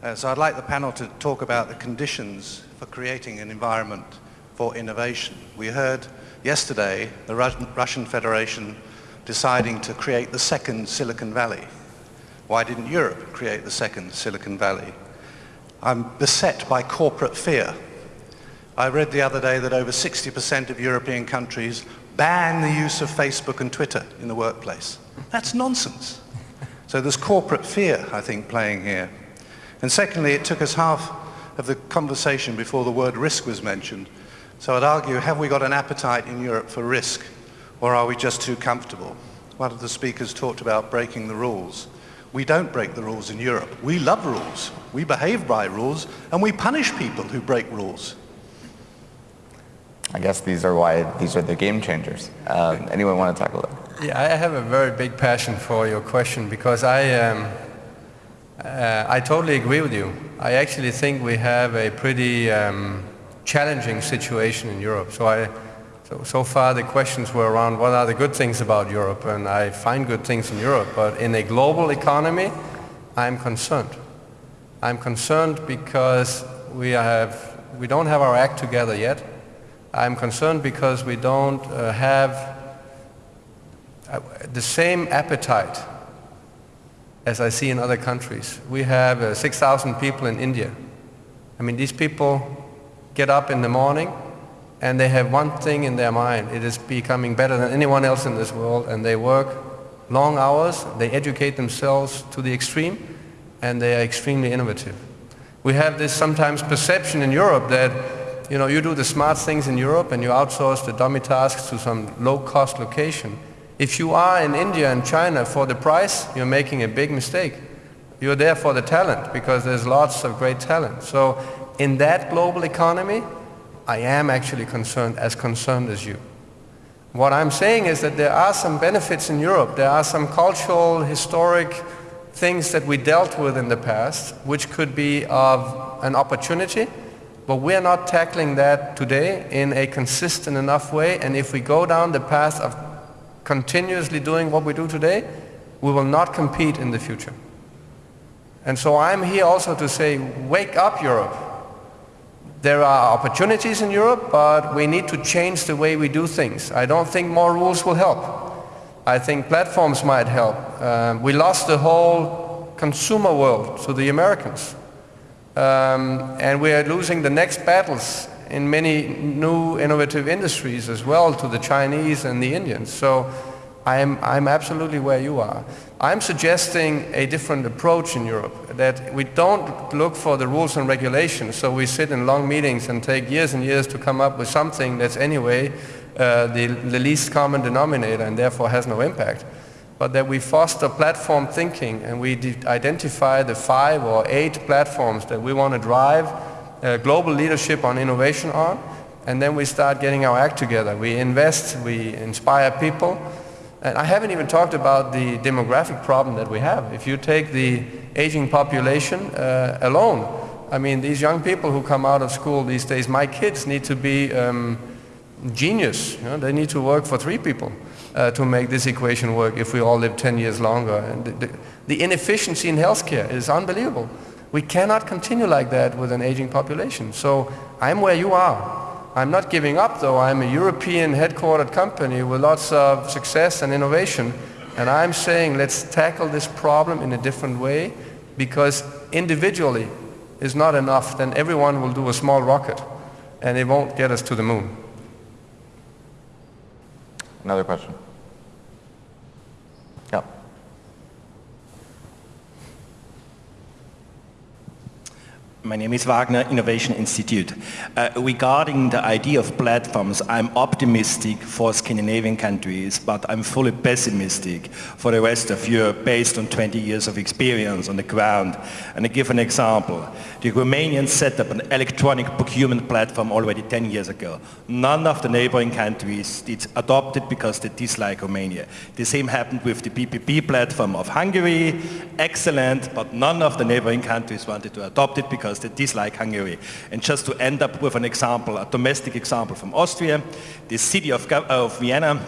Uh, so I'd like the panel to talk about the conditions for creating an environment for innovation. We heard yesterday the Russian Federation deciding to create the second Silicon Valley. Why didn't Europe create the second Silicon Valley? I'm beset by corporate fear. I read the other day that over 60% of European countries ban the use of Facebook and Twitter in the workplace. That's nonsense. So there's corporate fear, I think, playing here. And secondly, it took us half of the conversation before the word risk was mentioned. So I'd argue, have we got an appetite in Europe for risk, or are we just too comfortable? One of the speakers talked about breaking the rules. We don't break the rules in Europe. We love rules. We behave by rules, and we punish people who break rules. I guess these are why these are the game changers. Um, anyone want to talk a little? Yeah, I have a very big passion for your question because I, um, uh, I totally agree with you. I actually think we have a pretty um, challenging situation in Europe. So, I, so, so far the questions were around what are the good things about Europe, and I find good things in Europe. But in a global economy, I'm concerned. I'm concerned because we, have, we don't have our act together yet. I'm concerned because we don't uh, have uh, the same appetite as I see in other countries. We have uh, 6,000 people in India. I mean, these people get up in the morning and they have one thing in their mind. It is becoming better than anyone else in this world and they work long hours, they educate themselves to the extreme and they are extremely innovative. We have this sometimes perception in Europe that you know, you do the smart things in Europe and you outsource the dummy tasks to some low-cost location if you are in India and China for the price, you're making a big mistake. You're there for the talent because there's lots of great talent. So in that global economy, I am actually concerned, as concerned as you. What I'm saying is that there are some benefits in Europe. There are some cultural, historic things that we dealt with in the past, which could be of an opportunity, but we're not tackling that today in a consistent enough way. And if we go down the path of continuously doing what we do today, we will not compete in the future. And so I'm here also to say, wake up Europe. There are opportunities in Europe, but we need to change the way we do things. I don't think more rules will help. I think platforms might help. Um, we lost the whole consumer world to the Americans. Um, and we are losing the next battles in many new innovative industries as well to the Chinese and the Indians. So I'm, I'm absolutely where you are. I'm suggesting a different approach in Europe, that we don't look for the rules and regulations, so we sit in long meetings and take years and years to come up with something that's anyway uh, the, the least common denominator and therefore has no impact. But that we foster platform thinking and we identify the five or eight platforms that we want to drive uh, global leadership on innovation on, and then we start getting our act together. We invest, we inspire people, and I haven't even talked about the demographic problem that we have. If you take the aging population uh, alone, I mean, these young people who come out of school these days, my kids need to be um, genius. You know? They need to work for three people uh, to make this equation work if we all live 10 years longer. And the, the, the inefficiency in healthcare is unbelievable. We cannot continue like that with an aging population. So I'm where you are. I'm not giving up though. I'm a European headquartered company with lots of success and innovation. And I'm saying let's tackle this problem in a different way because individually is not enough. Then everyone will do a small rocket and it won't get us to the moon. Another question. My name is Wagner Innovation Institute. Uh, regarding the idea of platforms, I'm optimistic for Scandinavian countries, but I'm fully pessimistic for the rest of Europe based on 20 years of experience on the ground. And I give an example. The Romanians set up an electronic procurement platform already 10 years ago. None of the neighboring countries did adopt it because they dislike Romania. The same happened with the PPP platform of Hungary. Excellent, but none of the neighboring countries wanted to adopt it because because they dislike Hungary. And just to end up with an example, a domestic example from Austria, the city of, of Vienna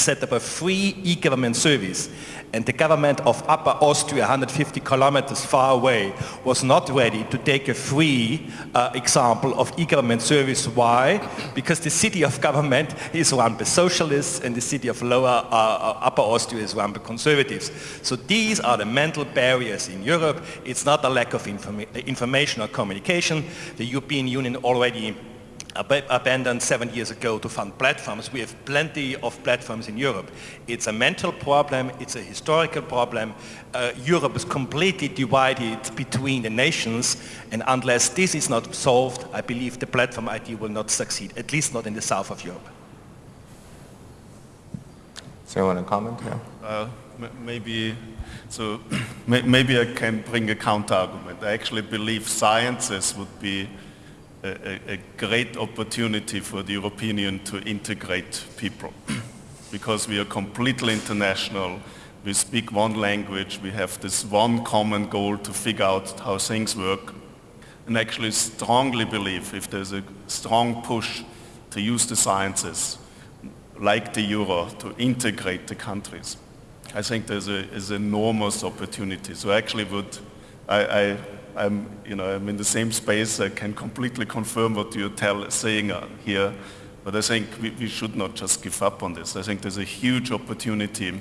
set up a free e-government service and the government of Upper Austria, 150 kilometers far away, was not ready to take a free uh, example of e-government service. Why? Because the city of government is run by socialists and the city of Lower uh, Upper Austria is run by conservatives. So these are the mental barriers in Europe. It's not a lack of informa information or communication. The European Union already abandoned seven years ago to fund platforms. We have plenty of platforms in Europe. It's a mental problem, it's a historical problem. Uh, Europe is completely divided between the nations and unless this is not solved, I believe the platform idea will not succeed, at least not in the south of Europe. So you want to comment? Yeah. Uh, maybe, so [CLEARS THROAT] maybe I can bring a counter argument. I actually believe sciences would be a, a, great opportunity for the European Union to integrate people [CLEARS THROAT] because we are completely international. We speak one language. We have this one common goal to figure out how things work and actually strongly believe if there's a strong push to use the sciences like the euro to integrate the countries. I think there's an enormous opportunity. So I actually would, I, I I'm, you know, I'm in the same space. I can completely confirm what you're tell, saying uh, here. But I think we, we, should not just give up on this. I think there's a huge opportunity,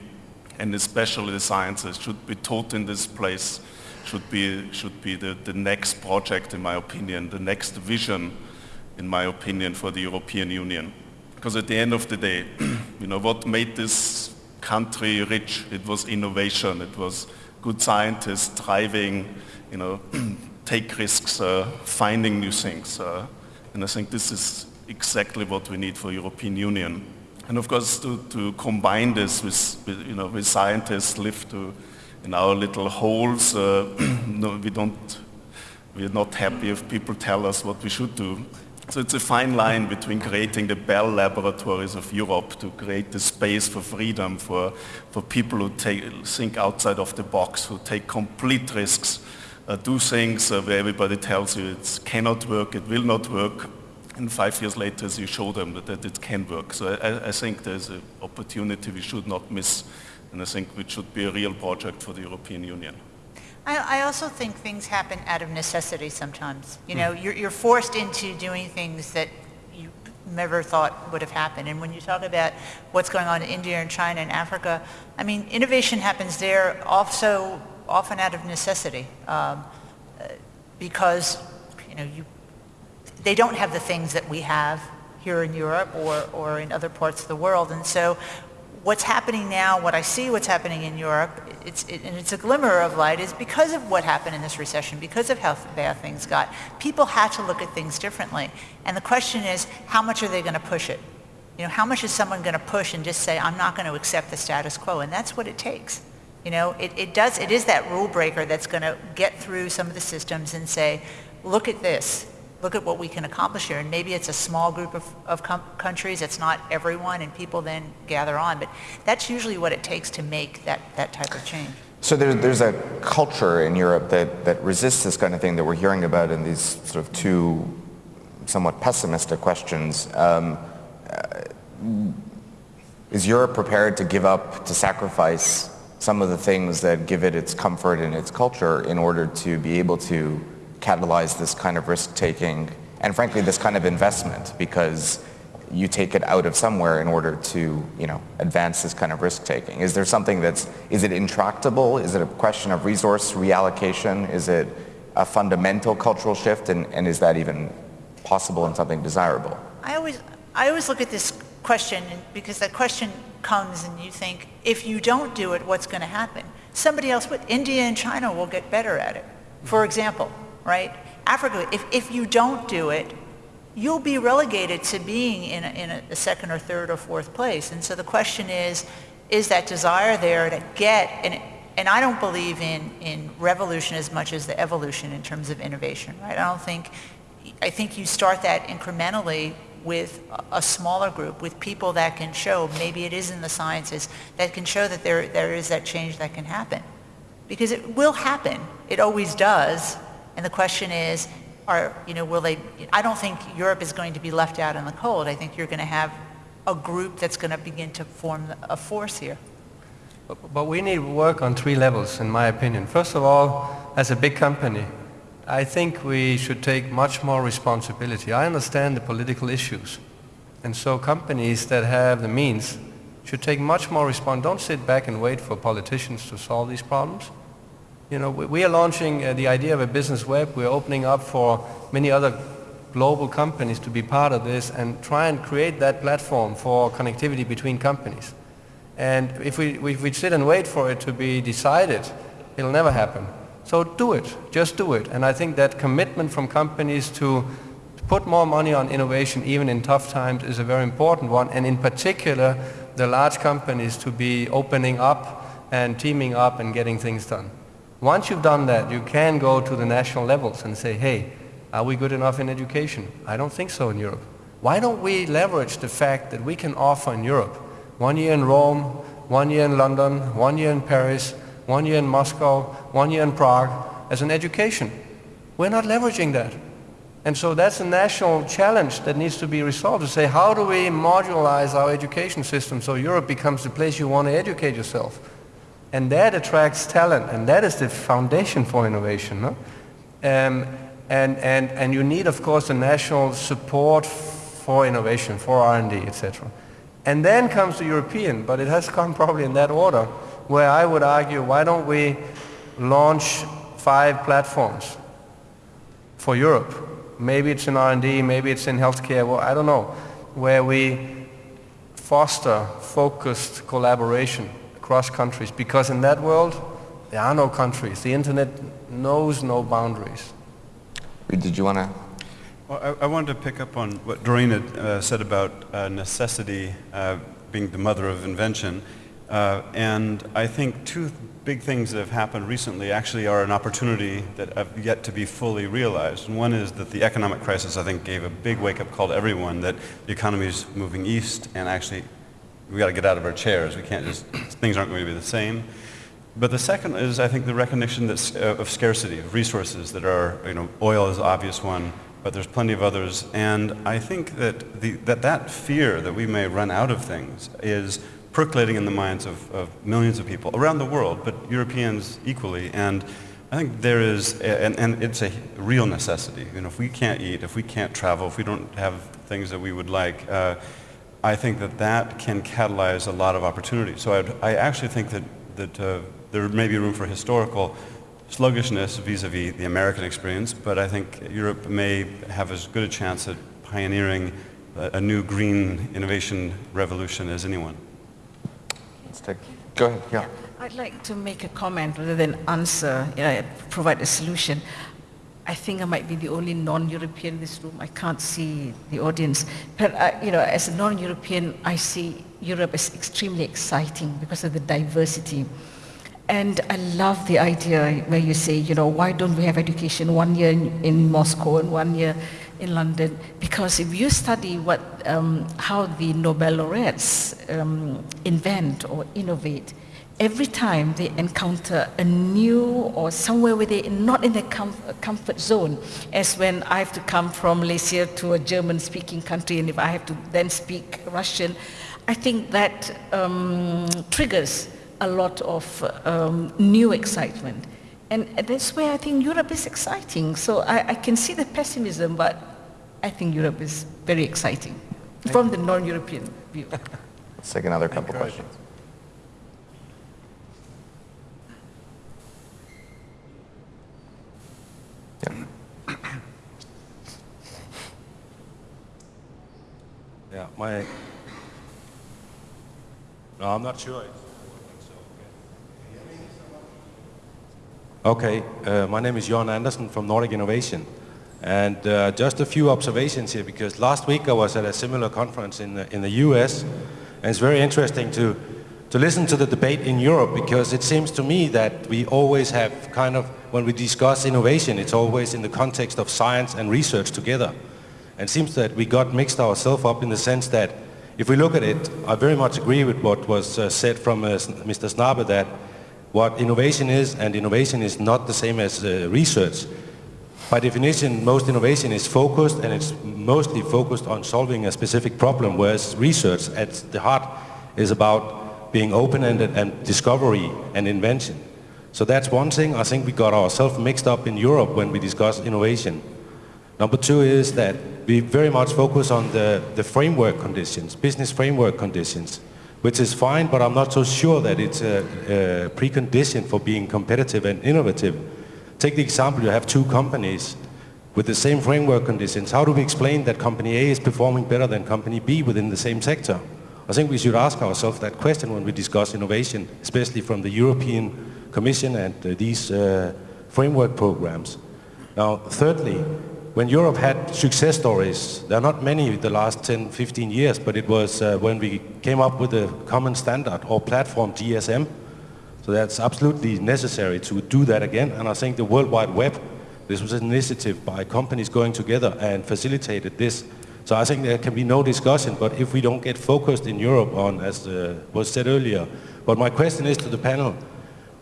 and especially the sciences should be taught in this place, should be, should be the, the next project, in my opinion, the next vision, in my opinion, for the European Union. Because at the end of the day, [CLEARS THROAT] you know, what made this country rich? It was innovation. It was good scientists driving you know, [CLEARS THROAT] take risks, uh, finding new things. Uh, and I think this is exactly what we need for European Union. And of course, to, to combine this with, with, you know, with scientists live to, in our little holes, uh, [CLEARS THROAT] no, we don't, we're not happy if people tell us what we should do. So it's a fine line between creating the Bell laboratories of Europe to create the space for freedom for, for people who take, think outside of the box, who take complete risks, do things uh, where everybody tells you it cannot work, it will not work, and five years later you show them that, that it can work. So I, I think there's an opportunity we should not miss, and I think it should be a real project for the European Union. I, I also think things happen out of necessity sometimes. You know, mm. you're, you're forced into doing things that you never thought would have happened. And when you talk about what's going on in India and China and Africa, I mean, innovation happens there also often out of necessity um, because you know you they don't have the things that we have here in Europe or, or in other parts of the world. And so what's happening now what I see what's happening in Europe it's, it, and it's a glimmer of light is because of what happened in this recession because of how bad things got people had to look at things differently. And the question is how much are they going to push it? You know how much is someone going to push and just say I'm not going to accept the status quo? And that's what it takes you know, it, it does, it is that rule breaker that's going to get through some of the systems and say, look at this, look at what we can accomplish here. And maybe it's a small group of, of countries, it's not everyone, and people then gather on. But that's usually what it takes to make that, that type of change. So there's, there's a culture in Europe that, that resists this kind of thing that we're hearing about in these sort of two somewhat pessimistic questions. Um, uh, is Europe prepared to give up, to sacrifice some of the things that give it its comfort and its culture in order to be able to catalyze this kind of risk-taking and frankly this kind of investment because you take it out of somewhere in order to, you know, advance this kind of risk-taking. Is there something that's, is it intractable? Is it a question of resource reallocation? Is it a fundamental cultural shift? And, and is that even possible and something desirable? I always, I always look at this question because that question comes and you think, if you don't do it, what's going to happen? Somebody else would. India and China will get better at it. For example, right? Africa, if, if you don't do it, you'll be relegated to being in a, in a second or third or fourth place. And so the question is, is that desire there to get, and, and I don't believe in, in revolution as much as the evolution in terms of innovation, right? I don't think, I think you start that incrementally with a smaller group, with people that can show, maybe it is in the sciences, that can show that there, there is that change that can happen. Because it will happen. It always does. And the question is, are, you know, will they, I don't think Europe is going to be left out in the cold. I think you're going to have a group that's going to begin to form a force here. But, we need work on three levels, in my opinion. First of all, as a big company, I think we should take much more responsibility. I understand the political issues. And so companies that have the means should take much more response. Don't sit back and wait for politicians to solve these problems. You know, we, we are launching uh, the idea of a business web. We're opening up for many other global companies to be part of this and try and create that platform for connectivity between companies. And if we, if we sit and wait for it to be decided, it'll never happen. So do it, just do it. And I think that commitment from companies to put more money on innovation even in tough times is a very important one. And in particular, the large companies to be opening up and teaming up and getting things done. Once you've done that, you can go to the national levels and say, hey, are we good enough in education? I don't think so in Europe. Why don't we leverage the fact that we can offer in Europe one year in Rome, one year in London, one year in Paris, one year in Moscow, one year in Prague as an education? We're not leveraging that. And so that's a national challenge that needs to be resolved to say how do we modularize our education system so Europe becomes the place you want to educate yourself. And that attracts talent, and that is the foundation for innovation. No? Um, and, and, and you need, of course, the national support for innovation, for R&D, etc. And then comes the European, but it has come probably in that order, where I would argue, why don't we launch five platforms for Europe? Maybe it's in R&D, maybe it's in healthcare, well, I don't know, where we foster focused collaboration across countries because in that world there are no countries. The internet knows no boundaries. Did you want to? Well, I, I, wanted to pick up on what Doreen had uh, said about uh, necessity uh, being the mother of invention. Uh, and I think two big things that have happened recently actually are an opportunity that have yet to be fully realized. And one is that the economic crisis, I think, gave a big wake-up call to everyone that the economy is moving east and actually we got to get out of our chairs. We can't just, things aren't going to be the same. But the second is, I think, the recognition that, uh, of scarcity, of resources that are, you know, oil is the obvious one, but there's plenty of others. And I think that the, that, that fear that we may run out of things is percolating in the minds of, of millions of people around the world, but Europeans equally. And I think there is, a, and, and it's a real necessity. You know, if we can't eat, if we can't travel, if we don't have things that we would like, uh, I think that that can catalyze a lot of opportunity. So I'd, i actually think that, that uh, there may be room for historical sluggishness vis-a-vis -vis the American experience, but I think Europe may have as good a chance at pioneering a new green innovation revolution as anyone. Let's take, go ahead, yeah. I'd like to make a comment rather than answer, you know, provide a solution. I think I might be the only non-European in this room. I can't see the audience. But, uh, you know, as a non-European, I see Europe as extremely exciting because of the diversity. And I love the idea where you say, you know, why don't we have education one year in, in Moscow and one year in London? Because if you study what, um, how the Nobel laureates um, invent or innovate, every time they encounter a new or somewhere where they're not in their com comfort zone, as when I have to come from Malaysia to a German-speaking country, and if I have to then speak Russian, I think that um, triggers a lot of um, new excitement. And that's where I think Europe is exciting. So I, I, can see the pessimism, but I think Europe is very exciting from the non-European view. Let's take another couple of questions. Yeah. [COUGHS] yeah, my... No, I'm not sure. Okay, uh, my name is Jon Andersen from Nordic Innovation. And uh, just a few observations here, because last week I was at a similar conference in the, in the US, and it's very interesting to, to listen to the debate in Europe, because it seems to me that we always have kind of, when we discuss innovation, it's always in the context of science and research together. And it seems that we got mixed ourselves up in the sense that, if we look at it, I very much agree with what was uh, said from uh, Mr. Snabe that what innovation is, and innovation is not the same as uh, research. by definition, most innovation is focused and it's mostly focused on solving a specific problem, whereas research at the heart is about being open-ended and discovery and invention. So that's one thing. I think we got ourselves mixed up in Europe when we discuss innovation. Number two is that we very much focus on the, the framework conditions, business framework conditions, which is fine, but I'm not so sure that it's a, a precondition for being competitive and innovative. Take the example, you have two companies with the same framework conditions. How do we explain that company A is performing better than company B within the same sector? I think we should ask ourselves that question when we discuss innovation, especially from the European Commission and uh, these uh, framework programs. Now, thirdly, when Europe had success stories, there are not many the last 10, 15 years, but it was uh, when we came up with a common standard or platform GSM, so that's absolutely necessary to do that again. And I think the World Wide Web, this was an initiative by companies going together and facilitated this. So I think there can be no discussion, but if we don't get focused in Europe on, as uh, was said earlier, but my question is to the panel,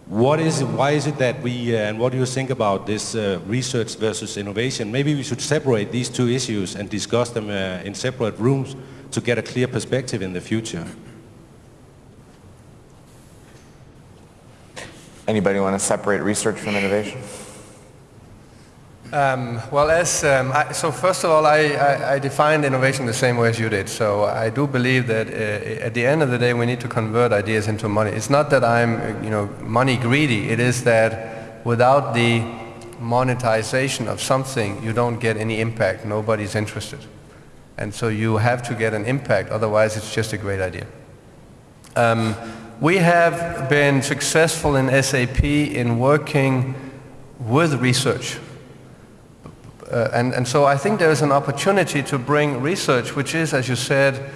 what is why is it that we, uh, and what do you think about this uh, research versus innovation? Maybe we should separate these two issues and discuss them uh, in separate rooms to get a clear perspective in the future. Anybody want to separate research from innovation? Um, well, as um, I, so, first of all, I, I, I, defined innovation the same way as you did. So, I do believe that uh, at the end of the day, we need to convert ideas into money. It's not that I'm, you know, money greedy. It is that without the monetization of something, you don't get any impact. Nobody's interested, and so you have to get an impact. Otherwise, it's just a great idea. Um, we have been successful in SAP in working with research. Uh, and, and so I think there is an opportunity to bring research, which is, as you said,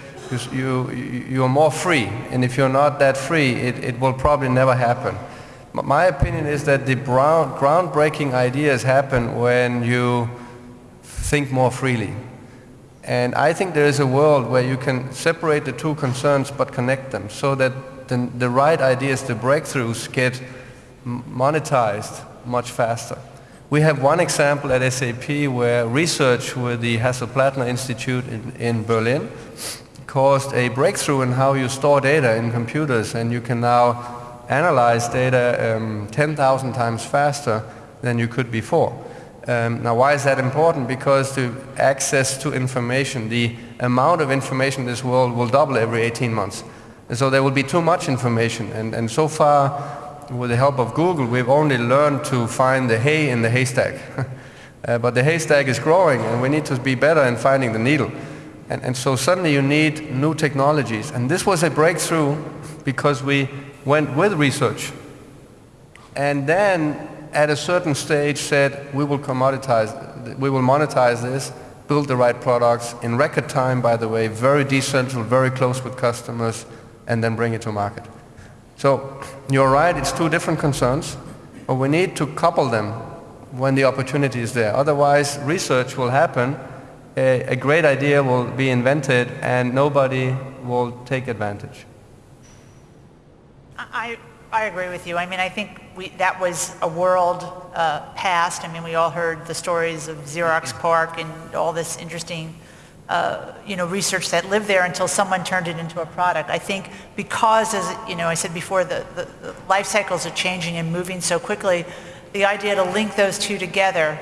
you, you, you're more free. And if you're not that free, it, it will probably never happen. My opinion is that the brown, groundbreaking ideas happen when you think more freely. And I think there is a world where you can separate the two concerns but connect them so that the, the right ideas, the breakthroughs get monetized much faster. We have one example at SAP where research with the Hasso-Plattner Institute in, in, Berlin caused a breakthrough in how you store data in computers and you can now analyze data um, 10,000 times faster than you could before. Um, now why is that important? Because the access to information, the amount of information in this world will double every 18 months. And so there will be too much information. And, and so far, with the help of Google, we've only learned to find the hay in the haystack. [LAUGHS] uh, but the haystack is growing, and we need to be better in finding the needle. And, and so suddenly you need new technologies. And this was a breakthrough because we went with research. And then at a certain stage said, we will commoditize, we will monetize this, build the right products in record time, by the way, very decentral, very close with customers, and then bring it to market. So you're right, it's two different concerns, but we need to couple them when the opportunity is there. Otherwise, research will happen, a, a great idea will be invented, and nobody will take advantage. I, I agree with you. I mean, I think we, that was a world uh, past. I mean, we all heard the stories of Xerox PARC and all this interesting uh, you know, research that lived there until someone turned it into a product. I think because, as you know, I said before, the, the, the life cycles are changing and moving so quickly, the idea to link those two together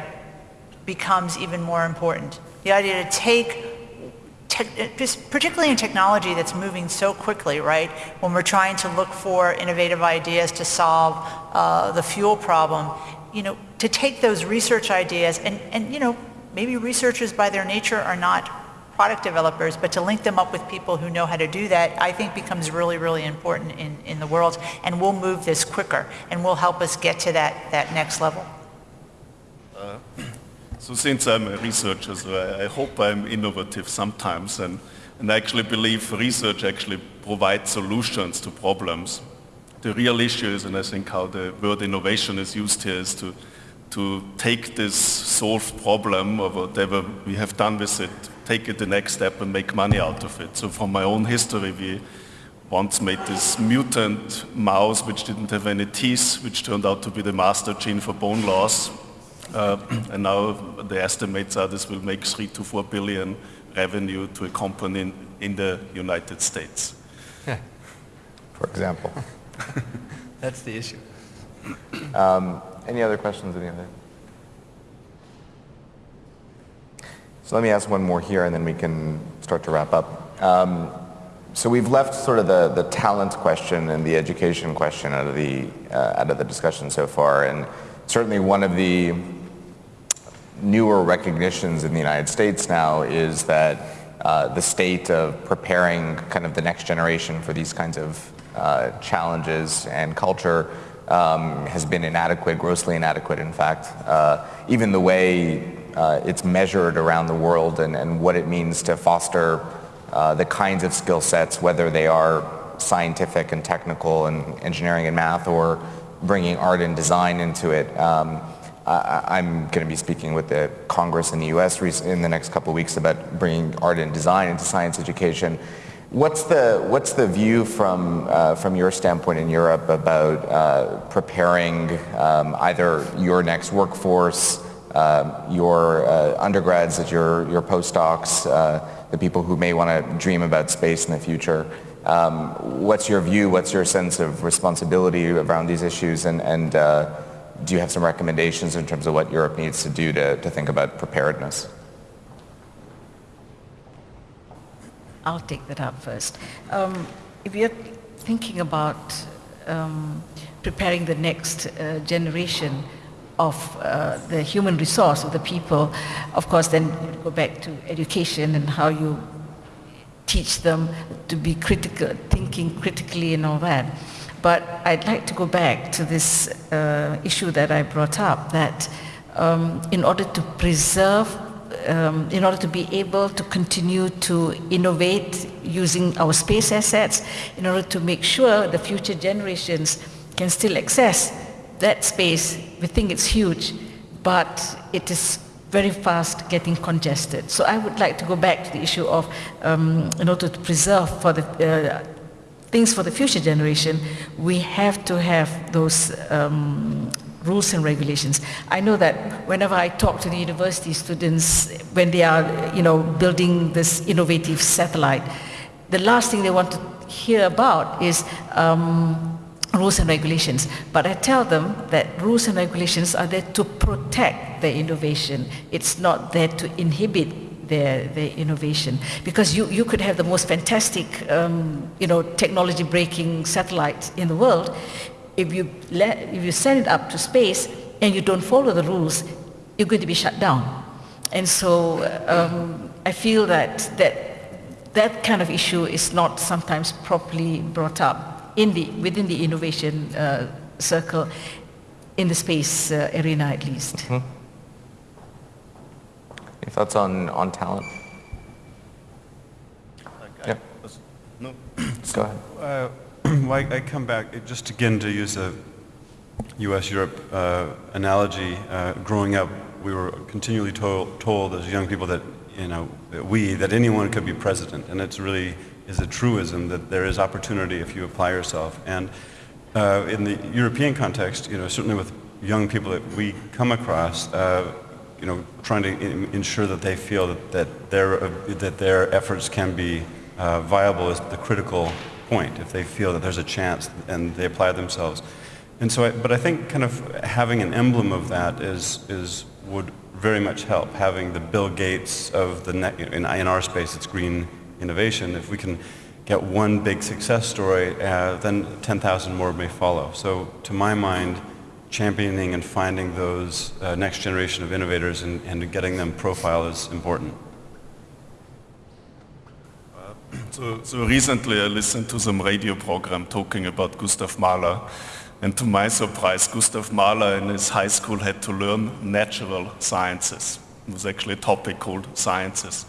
becomes even more important. The idea to take, particularly in technology that's moving so quickly, right? When we're trying to look for innovative ideas to solve uh, the fuel problem, you know, to take those research ideas and, and, you know, maybe researchers by their nature are not product developers, but to link them up with people who know how to do that, I think becomes really, really important in, in the world. And we'll move this quicker and will help us get to that, that next level. Uh, [CLEARS THROAT] so since I'm a researcher, so I, I hope I'm innovative sometimes and, and I actually believe research actually provides solutions to problems. The real issue is, and I think how the word innovation is used here, is to, to take this solved problem or whatever we have done with it take it the next step and make money out of it. So from my own history, we once made this mutant mouse which didn't have any teeth, which turned out to be the master gene for bone loss. Uh, [CLEARS THROAT] and now the estimates are this will make three to four billion revenue to a company in, in the United States. [LAUGHS] For example. [LAUGHS] That's the issue. Um, any other questions? Any other? So let me ask one more here and then we can start to wrap up. Um, so we've left sort of the, the talent question and the education question out of the, uh, out of the discussion so far. And certainly one of the newer recognitions in the United States now is that uh, the state of preparing kind of the next generation for these kinds of uh, challenges and culture um, has been inadequate, grossly inadequate in fact. Uh, even the way uh, it's measured around the world and, and what it means to foster uh, the kinds of skill sets, whether they are scientific and technical and engineering and math or bringing art and design into it. Um, I, am going to be speaking with the Congress in the U.S. in the next couple of weeks about bringing art and design into science education. What's the what's the view from uh, from your standpoint in Europe about uh, preparing um, either your next workforce, your uh, undergrads, your your postdocs, uh, the people who may want to dream about space in the future? Um, what's your view? What's your sense of responsibility around these issues? And and uh, do you have some recommendations in terms of what Europe needs to do to, to think about preparedness? I'll take that up first. Um, if you're thinking about um, preparing the next uh, generation of uh, the human resource of the people, of course, then you go back to education and how you teach them to be critical, thinking critically and all that. But I'd like to go back to this uh, issue that I brought up, that um, in order to preserve um, in order to be able to continue to innovate using our space assets, in order to make sure the future generations can still access that space. We think it's huge, but it is very fast getting congested. So I would like to go back to the issue of, um, in order to preserve for the uh, things for the future generation, we have to have those um, rules and regulations. I know that whenever I talk to the university students when they are, you know, building this innovative satellite, the last thing they want to hear about is um, rules and regulations. But I tell them that rules and regulations are there to protect their innovation. It's not there to inhibit their, their innovation. Because you, you could have the most fantastic, um, you know, technology breaking satellite in the world if you, let, if you send it up to space and you don't follow the rules, you're going to be shut down. And so um, I feel that, that that kind of issue is not sometimes properly brought up in the, within the innovation uh, circle, in the space uh, arena at least. Mm -hmm. Any thoughts on, on talent? yeah. No. Go ahead. Uh, [CLEARS THROAT] well, I, I, come back, just again to use a U.S.-Europe uh, analogy. Uh, growing up, we were continually told, told as young people that, you know, we, that anyone could be president. And it's really is a truism that there is opportunity if you apply yourself. And uh, in the European context, you know, certainly with young people that we come across, uh, you know, trying to ensure that they feel that, that, their, uh, that their efforts can be uh, viable is the critical point if they feel that there's a chance and they apply themselves. And so, I, but I think kind of having an emblem of that is, is would very much help. Having the Bill Gates of the, net, in, in our space, it's green innovation. If we can get one big success story, uh, then 10,000 more may follow. So to my mind, championing and finding those uh, next generation of innovators and, and getting them profile is important. So, so recently I listened to some radio program talking about Gustav Mahler. And to my surprise, Gustav Mahler in his high school had to learn natural sciences. It was actually a topic called sciences.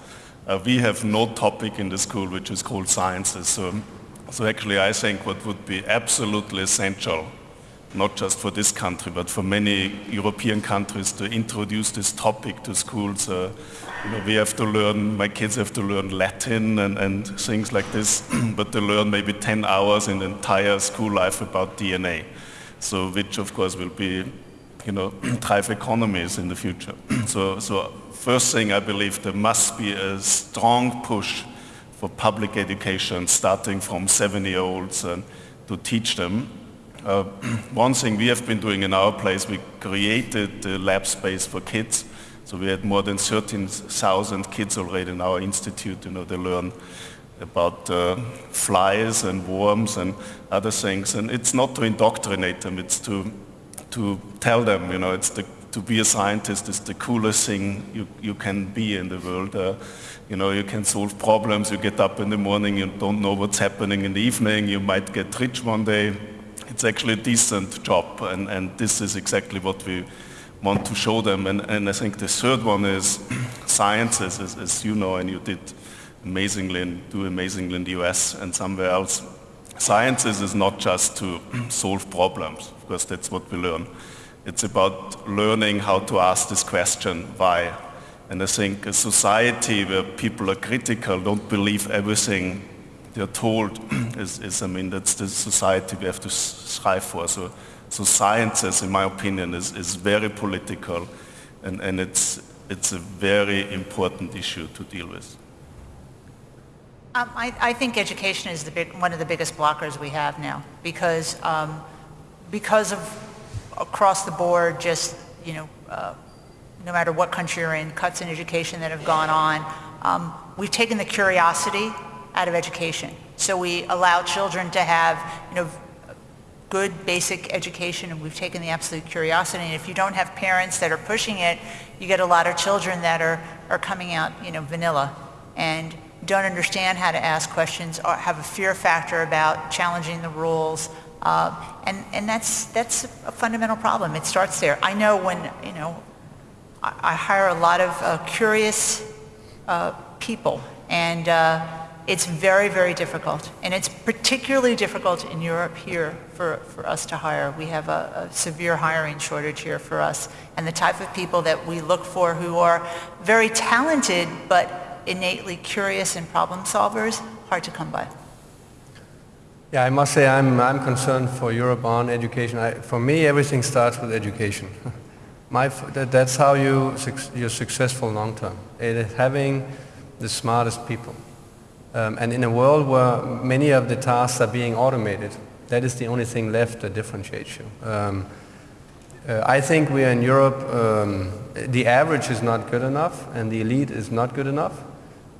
Uh, we have no topic in the school which is called sciences. So, so actually I think what would be absolutely essential, not just for this country, but for many European countries to introduce this topic to schools uh, you know, we have to learn, my kids have to learn Latin and, and things like this, [CLEARS THROAT] but they learn maybe 10 hours in the entire school life about DNA. So which of course will be you know, [CLEARS THROAT] drive economies in the future. [CLEARS THROAT] so, so first thing I believe there must be a strong push for public education starting from seven-year-olds and to teach them. Uh, [CLEARS THROAT] one thing we have been doing in our place, we created the lab space for kids. So we had more than 13,000 kids already in our institute. You know, they learn about uh, flies and worms and other things. And it's not to indoctrinate them, it's to, to tell them, you know, it's the, to be a scientist is the coolest thing you, you can be in the world. Uh, you know, you can solve problems, you get up in the morning, you don't know what's happening in the evening, you might get rich one day. It's actually a decent job, and, and this is exactly what we want to show them. And, and I think the third one is [CLEARS THROAT] sciences, as, as you know, and you did amazingly and do amazingly in the US and somewhere else. Sciences is not just to [CLEARS THROAT] solve problems, of course that's what we learn. It's about learning how to ask this question, why? And I think a society where people are critical, don't believe everything they're told, [CLEARS THROAT] is, is, I mean, that's the society we have to strive for. So, so sciences, in my opinion, is, is very political and, and it's, it's a very important issue to deal with. Um, I, I, think education is big, one of the biggest blockers we have now because, um, because of across the board just, you know, uh, no matter what country you're in, cuts in education that have gone on, um, we've taken the curiosity out of education. So we allow children to have, you know, good basic education and we've taken the absolute curiosity. And if you don't have parents that are pushing it, you get a lot of children that are, are coming out, you know, vanilla. And don't understand how to ask questions or have a fear factor about challenging the rules. Uh, and, and that's, that's a fundamental problem. It starts there. I know when, you know, I, I hire a lot of uh, curious uh, people and uh, it's very, very difficult. And it's particularly difficult in Europe here for, for us to hire. We have a, a, severe hiring shortage here for us. And the type of people that we look for who are very talented but innately curious and problem solvers, hard to come by. Yeah, I must say I'm, I'm concerned for Europe on education. I, for me, everything starts with education. [LAUGHS] My, that, that's how you, you're successful long term. It is having the smartest people. Um, and in a world where many of the tasks are being automated, that is the only thing left that differentiates you. Um, uh, I think we are in Europe, um, the average is not good enough and the elite is not good enough.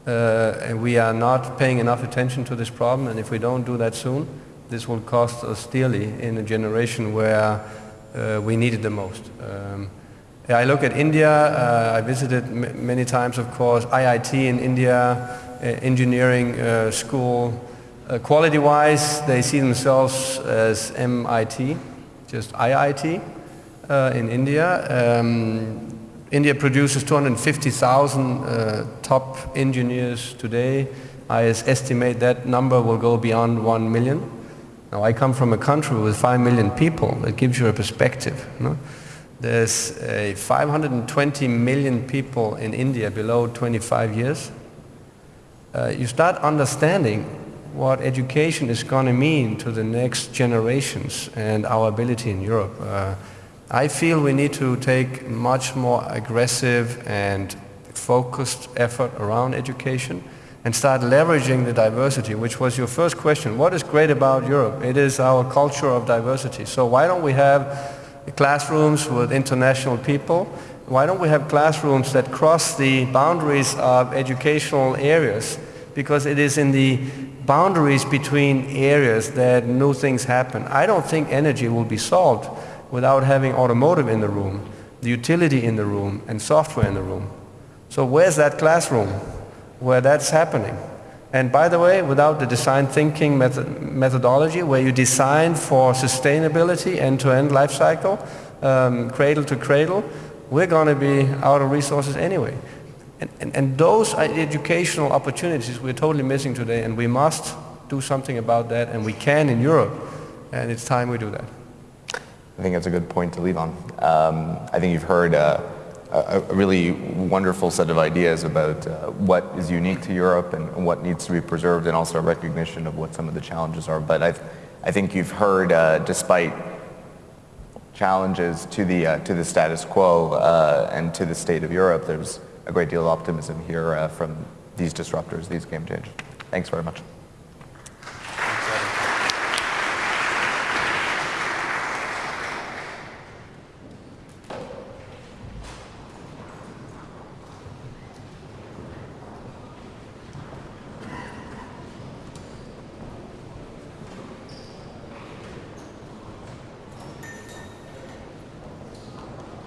Uh, and we are not paying enough attention to this problem, and if we don't do that soon, this will cost us dearly in a generation where uh, we need it the most. Um, I look at India, uh, I visited many times, of course, IIT in India, uh, engineering uh, school. Uh, quality-wise, they see themselves as MIT, just IIT in India. Um, India produces 250,000 uh, top engineers today. I estimate that number will go beyond 1 million. Now I come from a country with 5 million people. That gives you a perspective. There's uh, 520 million people in India below 25 years. Uh, you start understanding what education is going to mean to the next generations and our ability in Europe. Uh, I feel we need to take much more aggressive and focused effort around education and start leveraging the diversity, which was your first question. What is great about Europe? It is our culture of diversity. So why don't we have classrooms with international people? Why don't we have classrooms that cross the boundaries of educational areas? Because it is in the boundaries between areas that new things happen. I don't think energy will be solved without having automotive in the room, the utility in the room, and software in the room. So where's that classroom where that's happening? And by the way, without the design thinking method methodology, where you design for sustainability, end-to-end life cycle, um, cradle to cradle, we're going to be out of resources anyway. And, and, and those are educational opportunities we're totally missing today, and we must do something about that, and we can in Europe, and it's time we do that. I think that's a good point to leave on. Um, I think you've heard uh, a, really wonderful set of ideas about uh, what is unique to Europe and what needs to be preserved and also a recognition of what some of the challenges are. But I've, I think you've heard, uh, despite challenges to the, uh, to the status quo uh, and to the state of Europe, there's a great deal of optimism here uh, from these disruptors, these game changers. Thanks very much.